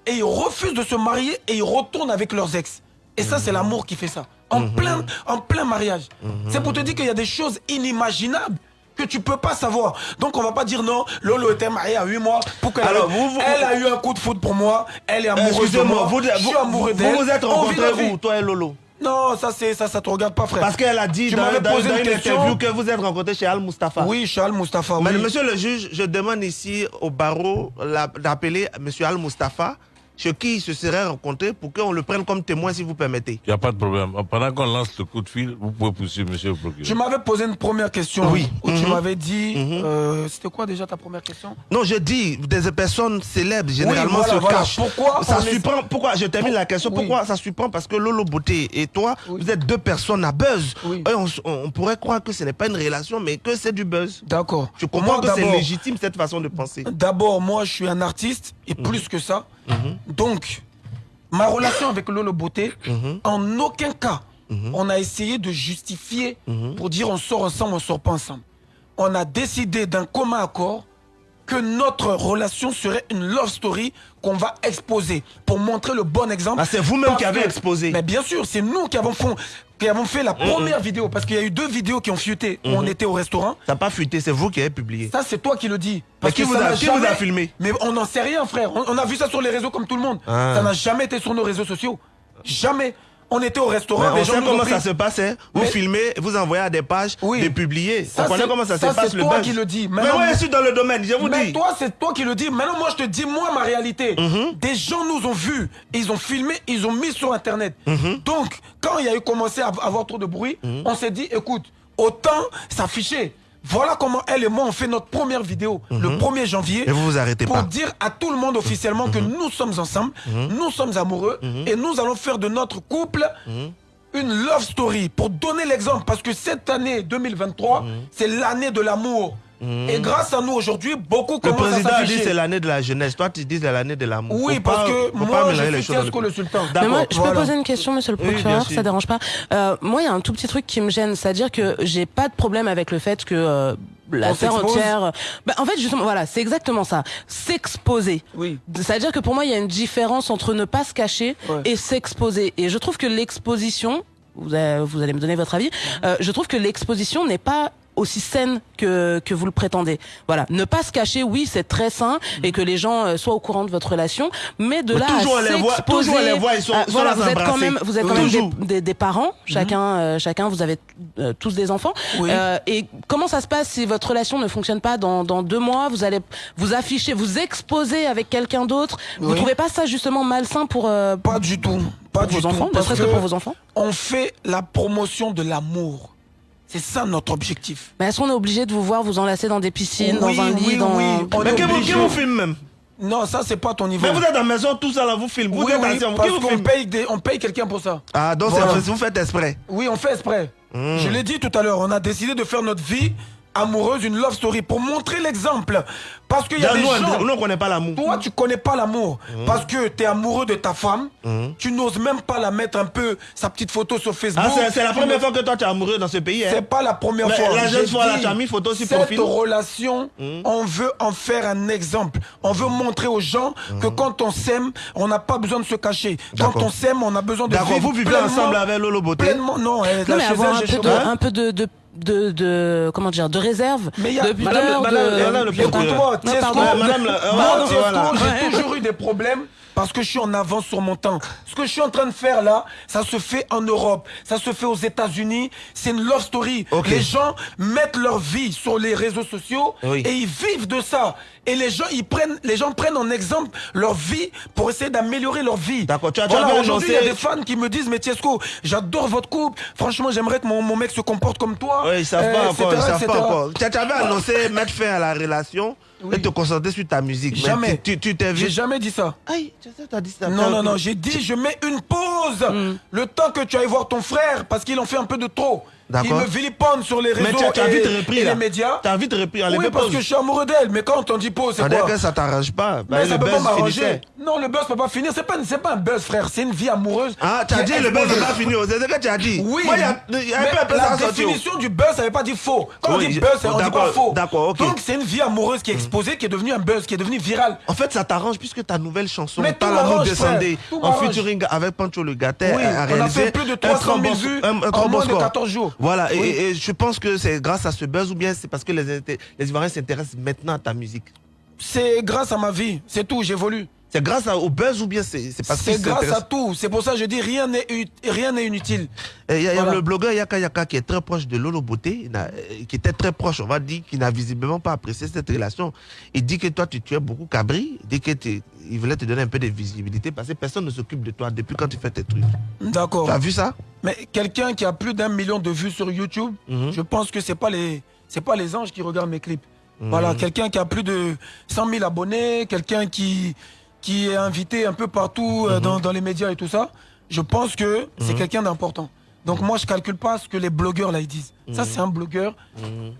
et ils refusent de se marier et ils retournent avec leurs ex. Et ça, c'est l'amour qui fait ça. En, plein, en plein mariage. C'est pour te dire qu'il y a des choses inimaginables que tu peux pas savoir. Donc on va pas dire non, Lolo était mariée à 8 mois pour qu'elle Alors, vous- vous- elle a eu un coup de foot pour moi, elle est amoureuse de moi, vous, je suis amoureux vous- d'elle. vous vous êtes rencontrés où, toi et Lolo? Non, ça c'est ça, ça te regarde pas frère. Parce qu'elle a dit Tu dans, m'avais dans- posé dans une interview que vous êtes rencontrés chez Al Mustafa. Oui, chez Al Mustafa, Mais monsieur le juge, je demande ici au barreau d'appeler monsieur Al Mustafa, chez qui il se serait rencontré, pour qu'on le prenne comme témoin, si vous permettez. Il n'y a pas de problème. Pendant qu'on lance le coup de fil, vous pouvez poursuivre, monsieur le procureur. Tu m'avais posé une première question. Oui. Où tu Mhm. m'avais dit. euh, C'était quoi déjà ta première question? Non, je dis, des personnes célèbres généralement voilà, se voilà. cachent. Pourquoi ça est- surprend Pourquoi Je termine la question. Oui. Pourquoi ça surprend? Parce que Lolo Beauté et toi, vous êtes deux personnes à buzz. Et on, pourrait croire que ce n'est pas une relation, mais que c'est du buzz. D'accord. Je comprends Moi, que c'est légitime cette façon de penser. D'abord, moi, je suis un artiste et Mhm. plus que ça. Donc, ma relation avec Lolo Beauté, Mhm. en aucun cas, on a essayé de justifier Mhm. pour dire on sort ensemble, on sort pas ensemble. On a décidé d'un commun accord que notre relation serait une love story qu'on va exposer pour montrer le bon exemple. Ah, c'est vous-même qui avez que- exposé. Mais bien sûr, c'est nous qui avons, fond- qui avons fait la première vidéo parce qu'il y a eu deux vidéos qui ont fuité où on était au restaurant. Ça n'a pas fuité, c'est vous qui avez publié. Ça, c'est toi qui le dis. Mais qui que vous a- vous filmé Mais on n'en sait rien, frère. On, on a vu ça sur les réseaux comme tout le monde. Ah. Ça n'a jamais été sur nos réseaux sociaux. Jamais. On était au restaurant. On gens sait comment ça se passe. hein. Vous Mais- filmez, vous envoyez à des pages, de publier. Ça, on connaît comment ça, ça, se passe c'est toi qui le dis. Mais Maintenant, moi, moi- je suis dans le domaine, je vous Mais dis. toi, c'est toi qui le dis. Maintenant, moi, je te dis, moi, ma réalité. Mhm. Des gens nous ont vus, ils ont filmé, ils ont mis sur Internet. Mhm. Donc, quand il y a eu commencé à avoir trop de bruit, on s'est dit, écoute, autant s'afficher. Voilà comment elle et moi on fait notre première vidéo le 1er janvier. Mhm. Et vous vous arrêtez pour pas. Mhm. dire à tout le monde officiellement que nous sommes ensemble, nous sommes amoureux et nous allons faire de notre couple Mhm. une love story pour donner l'exemple parce que cette année 2023 Mhm. c'est l'année de l'amour et grâce à nous aujourd'hui beaucoup Le commencent à président a dit s'afficher. c'est l'année de la jeunesse. Toi, tu dis c'est l'année de l'amour. Oui, Faut parce pas- que moi, pas je mélanger suis les choses dans Fiasco le sultan. Mais D'accord, moi, je peux poser une question, monsieur le Oui, procureur, sûr. ça dérange pas. Euh, moi, il y a un tout petit truc qui me gêne, c'est-à-dire que j'ai pas de problème avec le fait que euh, la On terre entière. Bah, en fait, justement, voilà, c'est exactement ça. S'exposer. Oui. C'est-à-dire que pour moi, il y a une différence entre ne pas se cacher Ouais. et s'exposer. Et je trouve que l'exposition, vous, allez- vous allez me donner votre avis, euh, je trouve que l'exposition n'est pas aussi saine que, que vous le prétendez. Voilà, ne pas se cacher, oui, c'est très sain et que les gens euh, soient au courant de votre relation, mais de Mais là toujours à s'exposer, toujours les voit, ils sont- à- voilà, là vous êtes quand même, vous êtes quand même des, des, des parents, chacun, euh, chacun, vous avez euh, tous des enfants. Oui. Euh, et comment ça se passe si votre relation ne fonctionne pas dans, dans deux mois? Vous allez vous afficher, vous exposer avec quelqu'un d'autre. Vous Oui. trouvez pas ça justement malsain pour euh, Pas du tout. Pas pour du vos tout. enfants, ne serait-ce que pour vos enfants? On fait la promotion de l'amour. C'est ça notre objectif. Mais est-ce qu'on est obligé de vous voir vous enlacer dans des piscines, Oui, dans un lit, oui, dans oui. On Mais qui vous, qui vous filme même? Non, ça c'est pas ton niveau. Mais vous êtes à la maison, tout ça là, vous filmez. Vous oui, êtes oui, parce vous qu'on filme? paye, des- on paye quelqu'un pour ça. Ah, donc Voilà. vous faites exprès. Oui, on fait exprès. Hmm. Je l'ai dit tout à l'heure, on a décidé de faire notre vie amoureuse, une love story, pour montrer l'exemple. Parce qu'il y a des nous, gens... on- nous, on connaît pas l'amour. Toi, tu connais pas l'amour. Mhm. Parce que tu es amoureux de ta femme. Mhm. Tu n'oses même pas la mettre un peu, sa petite photo sur Facebook. Ah, c'est- c'est la première fois que toi tu es amoureux dans ce pays. hein. C'est pas la première Mais fois. La jeune fois, là, tu as mis photo sur Cette profil. relation, on veut en faire un exemple. On veut montrer aux gens que quand on s'aime, on n'a pas besoin de se cacher. Quand on s'aime, on a besoin de D'accord, vivre vous vivez ensemble avec Lolo Beauté Pleinement, non. Non, la mais avoir un peu, de, un peu de, de, de, de comment dire de réserve, Mais il y a- de pudeur, Madame- de- Madame le des problèmes parce que je suis en avance sur mon temps. Ce que je suis en train de faire là, ça se fait en Europe, ça se fait aux États-Unis. C'est une love story. Les gens mettent leur vie sur les réseaux sociaux Oui. et ils vivent de ça. Et les gens, ils prennent, les gens prennent en exemple leur vie pour essayer d'améliorer leur vie. D'accord, tu as- tu voilà, aujourd'hui, il y a annoncé- des fans qui me disent, mais Tiesco, j'adore votre couple. Franchement, j'aimerais que mon, mon mec se comporte comme toi. Oui, ils savent Euh, pas encore, ils savent pas encore. Tu avais annoncé mettre fin à la relation et te concentrer sur ta musique. Mais Jamais. Tu t'es vu. J'ai jamais dit ça. Aïe, t'as dit ça. Non, non, non, j'ai dit je mets une pause. Hmm. Le temps que tu ailles voir ton frère, parce qu'il en fait un peu de trop. Il me vilipende sur les réseaux Mais tu as- tu as et, vite repris, et les médias. T'as vite repris, enlève Oui, parce pause. que je suis amoureux d'elle. Mais quand on dit pause, c'est quoi que ça t'arrange pas. Bah, mais le ça peut pas m'arranger. Non, le buzz peut pas finir. C'est pas, pas un buzz, frère. C'est une vie amoureuse. Ah, tu as dit le buzz n'est pas fini. C'est ce que tu as dit. Oui, Moi, y a- y mais la définition du buzz, ça veut pas dire faux. Quand on dit buzz, on dit pas faux. d'accord, ok. Donc c'est une vie amoureuse qui est exposée, qui est devenue un buzz, qui est devenue virale. En fait, ça t'arrange puisque ta nouvelle chanson, Mais frère, tout en featuring avec Pancho le Oui, a on a réalisé fait plus de un 300 très 000 bon- vues en moins de score. 14 jours. Voilà, et- je pense que c'est grâce à ce buzz ou bien c'est parce que les Ivoiriens s'intéressent maintenant à ta musique. C'est grâce à ma vie, c'est tout, j'évolue. C'est grâce à- au buzz ou bien c'est parce que C'est grâce à tout. C'est pour ça que je dis rien n'est rien n'est inutile. Il y a, Voilà. le blogueur Yaka Yaka qui est très proche de Lolo Beauté, euh, qui était très proche, on va dire, qui n'a visiblement pas apprécié cette relation. Il dit que toi, tu tuais beaucoup Cabri, il dit que il voulait te donner un peu de visibilité parce que personne ne s'occupe de toi depuis quand tu fais tes trucs. D'accord. Tu as vu ça? Mais quelqu'un qui a plus d'un million de vues sur YouTube, Mhm. je pense que c'est pas les c'est pas les anges qui regardent mes clips. Mhm. Voilà, quelqu'un qui a plus de 100 000 abonnés, quelqu'un qui qui est invité un peu partout euh, dans, dans les médias et tout ça. Je pense que c'est Mhm. quelqu'un d'important. Donc moi je calcule pas ce que les blogueurs là ils disent. Ça Mhm. c'est un blogueur,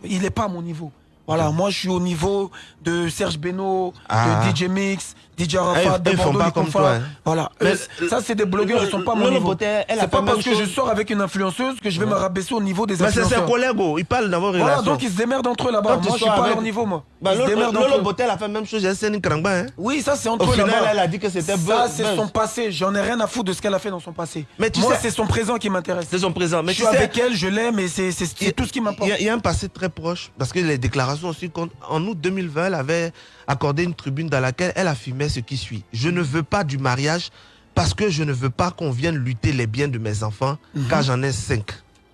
il n'est pas à mon niveau. Voilà, moi je suis au niveau de Serge Beno, Ah. de DJ Mix, DJ Arafat, de ils font pas comme Confa. toi, hein. Voilà, Mais Eux, ça c'est des blogueurs, ils sont pas mon Lolo niveau. Beauté, elle a C'est pas parce que je sors avec une influenceuse que je vais me rabaisser au niveau des Mais c'est influenceurs. ses collègues, oh, ils parlent dans vos Voilà, donc ils se démerdent entre eux là-bas. Moi je suis pas à leur niveau moi. Bah, ils se Lolo, elle a fait la même chose, j'ai Céline Krangba. Hein. Oui, ça c'est entre eux là-bas. elle a dit que c'était Ça c'est son passé. J'en ai rien à foutre de ce qu'elle a fait dans son passé. Mais tu moi sais- c'est son présent qui m'intéresse. C'est son présent. Mais je tu suis sais- avec elle, je l'aime et c'est tout ce qui m'importe. Il y, a- un passé très proche, parce que les déclarations aussi. En août 2020, elle avait accordé une tribune dans laquelle elle affirmait ce qui suit. Je ne veux pas du mariage parce que je ne veux pas qu'on vienne lutter les biens de mes enfants, car j'en ai cinq.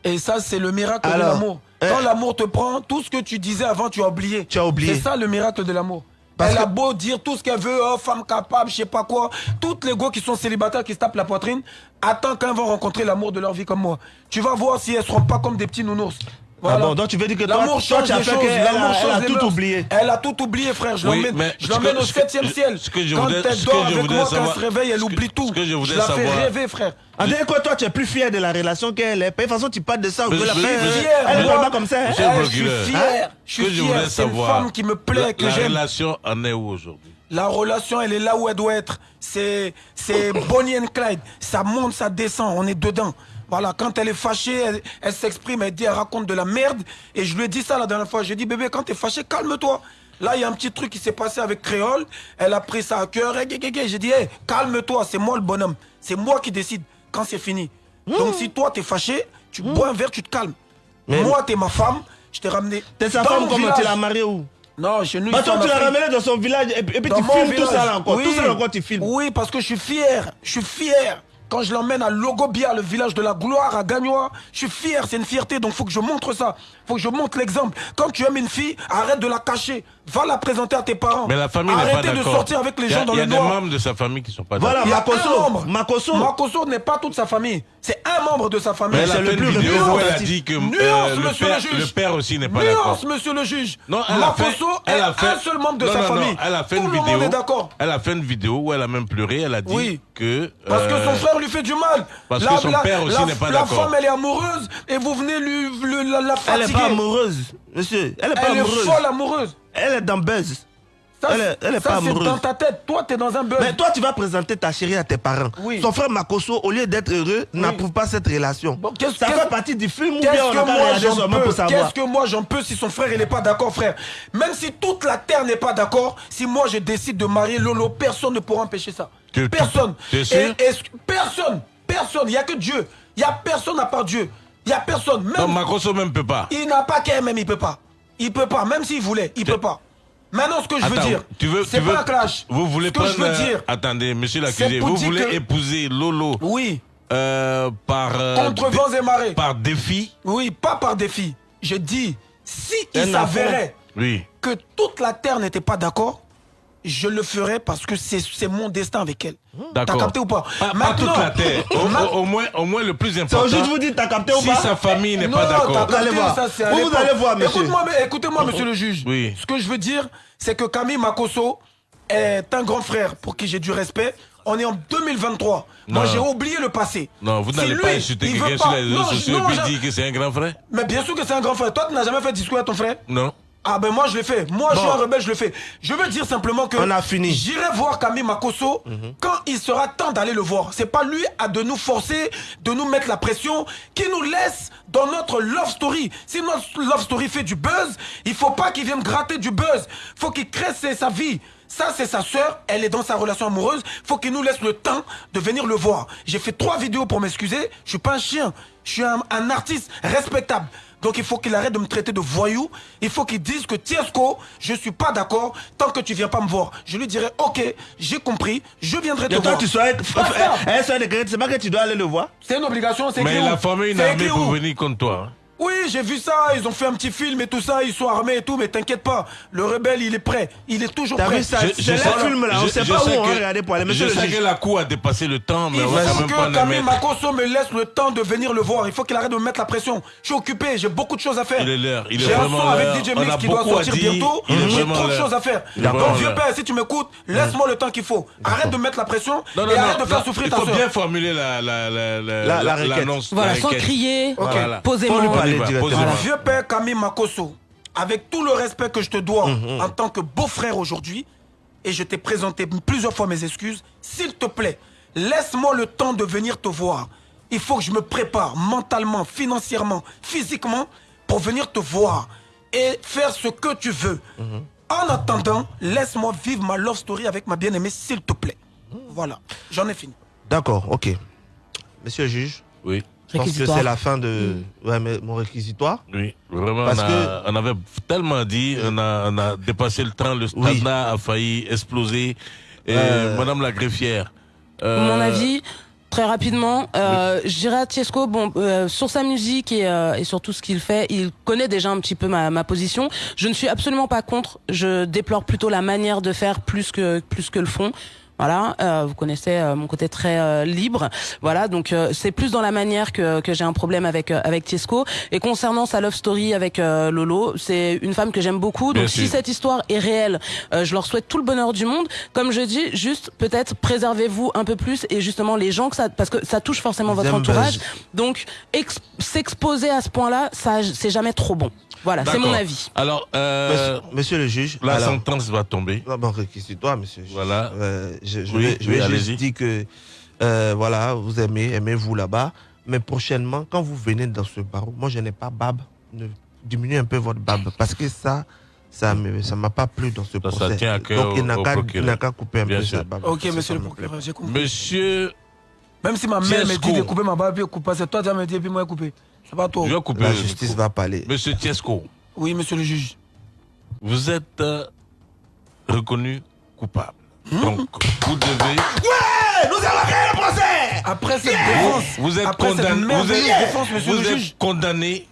Et ça, c'est le miracle de l'amour. Quand l'amour te prend, tout ce que tu disais avant, tu as oublié. Tu as oublié. C'est ça le miracle de l'amour. Parce Elle que- a beau dire tout ce qu'elle veut, oh, femme capable, je sais pas quoi. Toutes les go qui sont célibataires, qui se tapent la poitrine, attends quand elles vont rencontrer l'amour de leur vie comme moi. Tu vas voir si elles seront pas comme des petits nounours. Ah bon, donc tu veux dire que toi- L'amour toi, change tu as fait qu'elle a- a tout oublié. Elle a tout oublié, frère. Je Oui, l'emmène je au ce que- septième ciel. ce que je Quand voudrais- elle dort je avec moi, quand elle se réveille, elle oublie tout. je la fais rêver, frère. En dernier quoi, toi, tu es plus fier de la relation qu'elle est? De toute façon, tu parles de ça, la je- faire. fier, Elle ne parle pas comme ça. hein. Eh, je suis fier. Je ce que suis je fier. C'est une femme qui me plaît, la, que la j'aime. relation en est où aujourd'hui? La relation, elle est là où elle doit être. C'est Bonnie and Clyde. Ça monte, ça descend. On est dedans. Voilà, quand elle est fâchée, elle, elle s'exprime, elle dit, elle raconte de la merde. Et je lui ai dit ça la dernière fois. Je lui ai dit, bébé, quand t'es fâché, calme-toi. Là, il y a un petit truc qui s'est passé avec Créole. Elle a pris ça à cœur. Eh. J'ai dit, hey, calme-toi, c'est moi le bonhomme. C'est moi qui décide quand c'est fini. Donc, si toi, t'es fâché, tu bois un verre, tu te calmes. Mais- Moi, t'es ma femme. Je t'ai ramené. T'es sa femme, comment tu l'as mariée où? Non, chez nous, Bah, toi, tu l'as ramené dans son village et puis, et puis Dans tu filmes tout village. ça là encore. Oui. Tout ça là encore, tu filmes. Oui, parce que je suis fier. Je suis fier. Quand je l'emmène à Logobia, le village de la gloire, à Gagnoa, je suis fier, c'est une fierté, donc faut que je montre ça. Faut que je montre l'exemple. Quand tu aimes une fille, arrête de la cacher. Va la présenter à tes parents. Mais la famille n'est pas Arrêtez d'accord. de sortir avec les Il y a- gens dans Il y a le des noir. membres de sa famille qui sont pas Voilà, d'accord. membre. Makosso. Makosso n'est pas toute sa famille. C'est un membre de sa famille. Mais elle a C'est fait le une plus vidéo où elle a dit que euh, Nuance, le, monsieur père, le juge. le père aussi n'est pas Nuance, d'accord. monsieur le juge. Non, elle a fait, Makosso elle a est fait un seul membre de non, sa non, non, famille. elle a fait Tout une le vidéo. monde est d'accord. Elle a fait une vidéo où elle a même pleuré. Elle a dit Oui. que Parce que euh, son frère lui fait du mal. parce que son père aussi la- n'est pas La d'accord. femme, elle est amoureuse et vous venez lui, la, la fatiguer. Est pas amoureuse, monsieur. Elle est pas Elle est amoureuse. folle amoureuse. Elle est dans buzz. Ça, elle est, elle est ça, pas c'est amoureuse. dans ta tête. Toi, t'es dans un buzz. Mais toi, tu vas présenter ta chérie à tes parents. Oui. Son frère Makosso, au lieu d'être heureux, n'approuve pas cette relation. ça fait partie du film ou Qu'est-ce bien on a Qu'est-ce que moi j'en peux si son frère il est pas d'accord, frère? Même si toute la terre n'est pas d'accord, si moi je décide de marier Lolo, personne ne pourra empêcher ça. Tu- tu- personne. t'es sûr? Et- est-ce que- personne. Personne. Il y a que Dieu. Il y a personne à part Dieu. Il n'y a personne. Même, Non, Makoso même peut pas. Il n'a pas qu'un même, il peut pas. Il peut pas, même s'il voulait, il peut pas. Maintenant, ce que je veux Attends, dire, tu veux, c'est pas veux- un clash. Vous voulez ce que je veux euh, dire, Attendez, monsieur l'accusé, vous voulez que- épouser Lolo. Oui. par. euh, contre vents et marées. Par défi? Oui, pas par défi. Je dis, si il s'avérait Oui. que toute la terre n'était pas d'accord, je le ferais parce que c'est c'est mon destin avec elle. T'as capté ou pas? Pas, pas toute la terre. Au, Ma- au- au moins, au moins le plus important. juste vous dites, t'as capté ou si pas? sa famille n'est pas d'accord. t'as capté, ça, c'est à Vous, vous allez voir, monsieur. Écoute-moi, mais- écoutez-moi, monsieur le juge. Oui. Ce que je veux dire, c'est que Camille Makoso est un grand frère pour qui j'ai du respect. On est en 2023. Moi, Non. j'ai oublié le passé. Non, vous Si n'allez pas insulter il veut quelqu'un pas- sur les réseaux Non, je- sociaux et puis dire que c'est un grand frère? Mais bien sûr que c'est un grand frère. Toi, tu n'as jamais fait de discours à ton frère? Non. Ah ben moi je l'ai fait. Moi je suis un rebelle, je le fais. Je veux dire simplement que On a fini. J'irai voir Camille Makoso quand il sera temps d'aller le voir. C'est pas lui à de nous forcer, de nous mettre la pression, qui nous laisse dans notre love story. Si notre love story fait du buzz, il faut pas qu'il vienne gratter du buzz. Faut qu'il crée sa vie. Ça, c'est sa sœur, elle est dans sa relation amoureuse. Faut qu'il nous laisse le temps de venir le voir. J'ai fait trois vidéos pour m'excuser. Je suis pas un chien. Je suis un, un artiste respectable. Donc il faut qu'il arrête de me traiter de voyou. Il faut qu'il dise que Tiesco, je suis pas d'accord tant que tu viens pas me voir. Je lui dirai ok, j'ai compris, je viendrai te Et toi, voir. tu sois Basta. un de crédit, c'est pas que tu dois aller le voir. C'est une obligation, c'est Mais il a où formé une armée pour venir contre toi. Hein. Oui, j'ai vu ça, ils ont fait un petit film et tout ça, ils sont armés et tout, mais t'inquiète pas, le rebelle il est prêt, il est toujours T'as prêt. vu ça C'est le film là, on sait pas où on va regarder pour aller. Je sais que la cour a dépassé le temps, mais Il on va quand faut même pas que le Camille. Makoso me laisse le temps de venir le voir. Il faut qu'il arrête de me mettre la pression. Je suis occupé, j'ai beaucoup de choses à faire. Il est l'heure, il est J'ai un vraiment son avec l'heure. DJ Mix qui doit sortir bientôt. Il est J'ai vraiment trop de l'heure. choses à faire. Il Donc vraiment vieux l'heure. père, si tu m'écoutes, laisse-moi le temps qu'il faut. Arrête de mettre la pression Non, non, et non, arrête de faire souffrir il ta faut soeur. bien formuler la, la, La- la l'annonce, requête. Voilà, sans crier, Ok. Parler. Vieux père Camille Makoso, avec tout le respect que je te dois Mhm. en tant que beau-frère aujourd'hui, et je t'ai présenté plusieurs fois mes excuses, s'il te plaît, laisse-moi le temps de venir te voir. Il faut que je me prépare mentalement, financièrement, physiquement pour venir te voir et faire ce que tu veux. Mhm. En attendant, laisse-moi vivre ma love story avec ma bien-aimée, s'il te plaît. Voilà, j'en ai fini. D'accord, ok. Monsieur le juge, Oui. Je pense que c'est la fin de ouais, mais mon réquisitoire. Oui, vraiment, Parce on, a- que- on avait tellement dit, on a, on a dépassé le temps, le Oui. stade a failli exploser. Et Euh. Madame la greffière. euh, Mon avis, très rapidement, euh, je dirais à Tiesco, bon, euh, sur sa musique et, euh, et sur tout ce qu'il fait, il connaît déjà un petit peu ma, ma position. Je ne suis absolument pas contre. Je déplore plutôt la manière de faire plus que plus que le fond. Voilà, euh, vous connaissez euh, mon côté très euh, libre. Voilà, donc euh, c'est plus dans la manière que, que j'ai un problème avec euh, avec Tiesco. Et concernant sa love story avec euh, Lolo, c'est une femme que j'aime beaucoup. Bien Donc si sûr. cette histoire est réelle, euh, je leur souhaite tout le bonheur du monde. Comme je dis, juste peut-être préservez-vous un peu plus et justement les gens que ça, parce que ça touche forcément votre entourage. Donc ex- s'exposer à ce point-là, ça c'est jamais trop bon. Voilà, c'est mon avis. Alors, euh, Monsieur, monsieur le juge, la alors- sentence va tomber. Non, bon, réquisitoire, monsieur. le juge? Voilà. Euh, je, je Oui, vais, je oui, vais allez-y. juste dire que, euh, voilà, vous aimez, aimez-vous là-bas. Mais prochainement, quand vous venez dans ce barreau, moi, je n'ai pas barbe. Ne diminuez un peu votre barbe. Parce que ça, ça ne ça m'a pas plu dans ce Ça, ça procès. tient à cœur Donc, il n'a qu'à procureur. il n'a qu'à couper un Bien peu sûr. sa barbe. Ok, Ça, monsieur ça le procureur, j'ai compris. Monsieur, Même si ma mère me dit de couper ma barbe, elle coupe pas, c'est toi qui me dire, puis moi, elle couper. C'est pas toi. je vais couper. La justice va parler. Monsieur Tiesco, Oui, monsieur le juge. vous êtes euh, reconnu coupable. Hmm? Donc, vous devez. Ouais, nous allons gagner le procès Après cette défense, Vous êtes après cette condamné. Vous êtes, défense, monsieur vous le êtes juge, condamné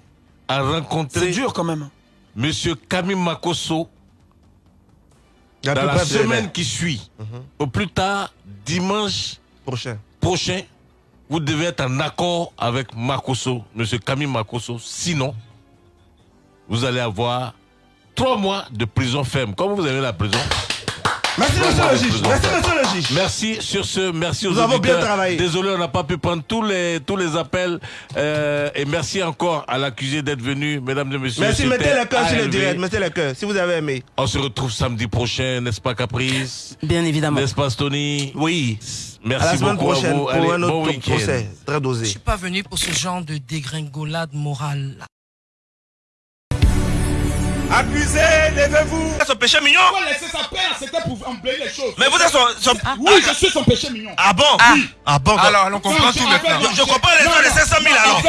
à c'est rencontrer dur quand même. Monsieur Camille Makoso dans la semaine qui suit. Au plus tard, dimanche prochain. prochain, vous devez être en accord avec Makoso, Monsieur Camille Makoso. Sinon, vous allez avoir trois mois de prison ferme. Comme vous avez la prison. Merci, monsieur le juge. Merci, monsieur le juge. Merci sur ce, merci aux Nous avons bien travaillé. Désolé, on n'a pas pu prendre tous les tous les appels Euh, et merci encore à l'accusé d'être venu, mesdames et messieurs. Merci, mettez le cœur sur le direct. Mettez le cœur, si vous avez aimé. On se retrouve samedi prochain, n'est-ce pas Caprice? Bien évidemment. N'est-ce pas Tony Oui. Merci à la semaine beaucoup prochaine à vous. pour Allez, un autre bon week-end. procès très Je dosé. suis pas venu pour ce genre de dégringolade morale. Accusé, levez-vous. Son péché mignon Pourquoi laisser sa père C'était pour emblayer les choses. Mais vous êtes son... son- Oui, je suis son péché mignon. Ah bon? Oui. Ah bon Alors, on comprend tout maintenant. Je, je comprends les gens de 500 000 alors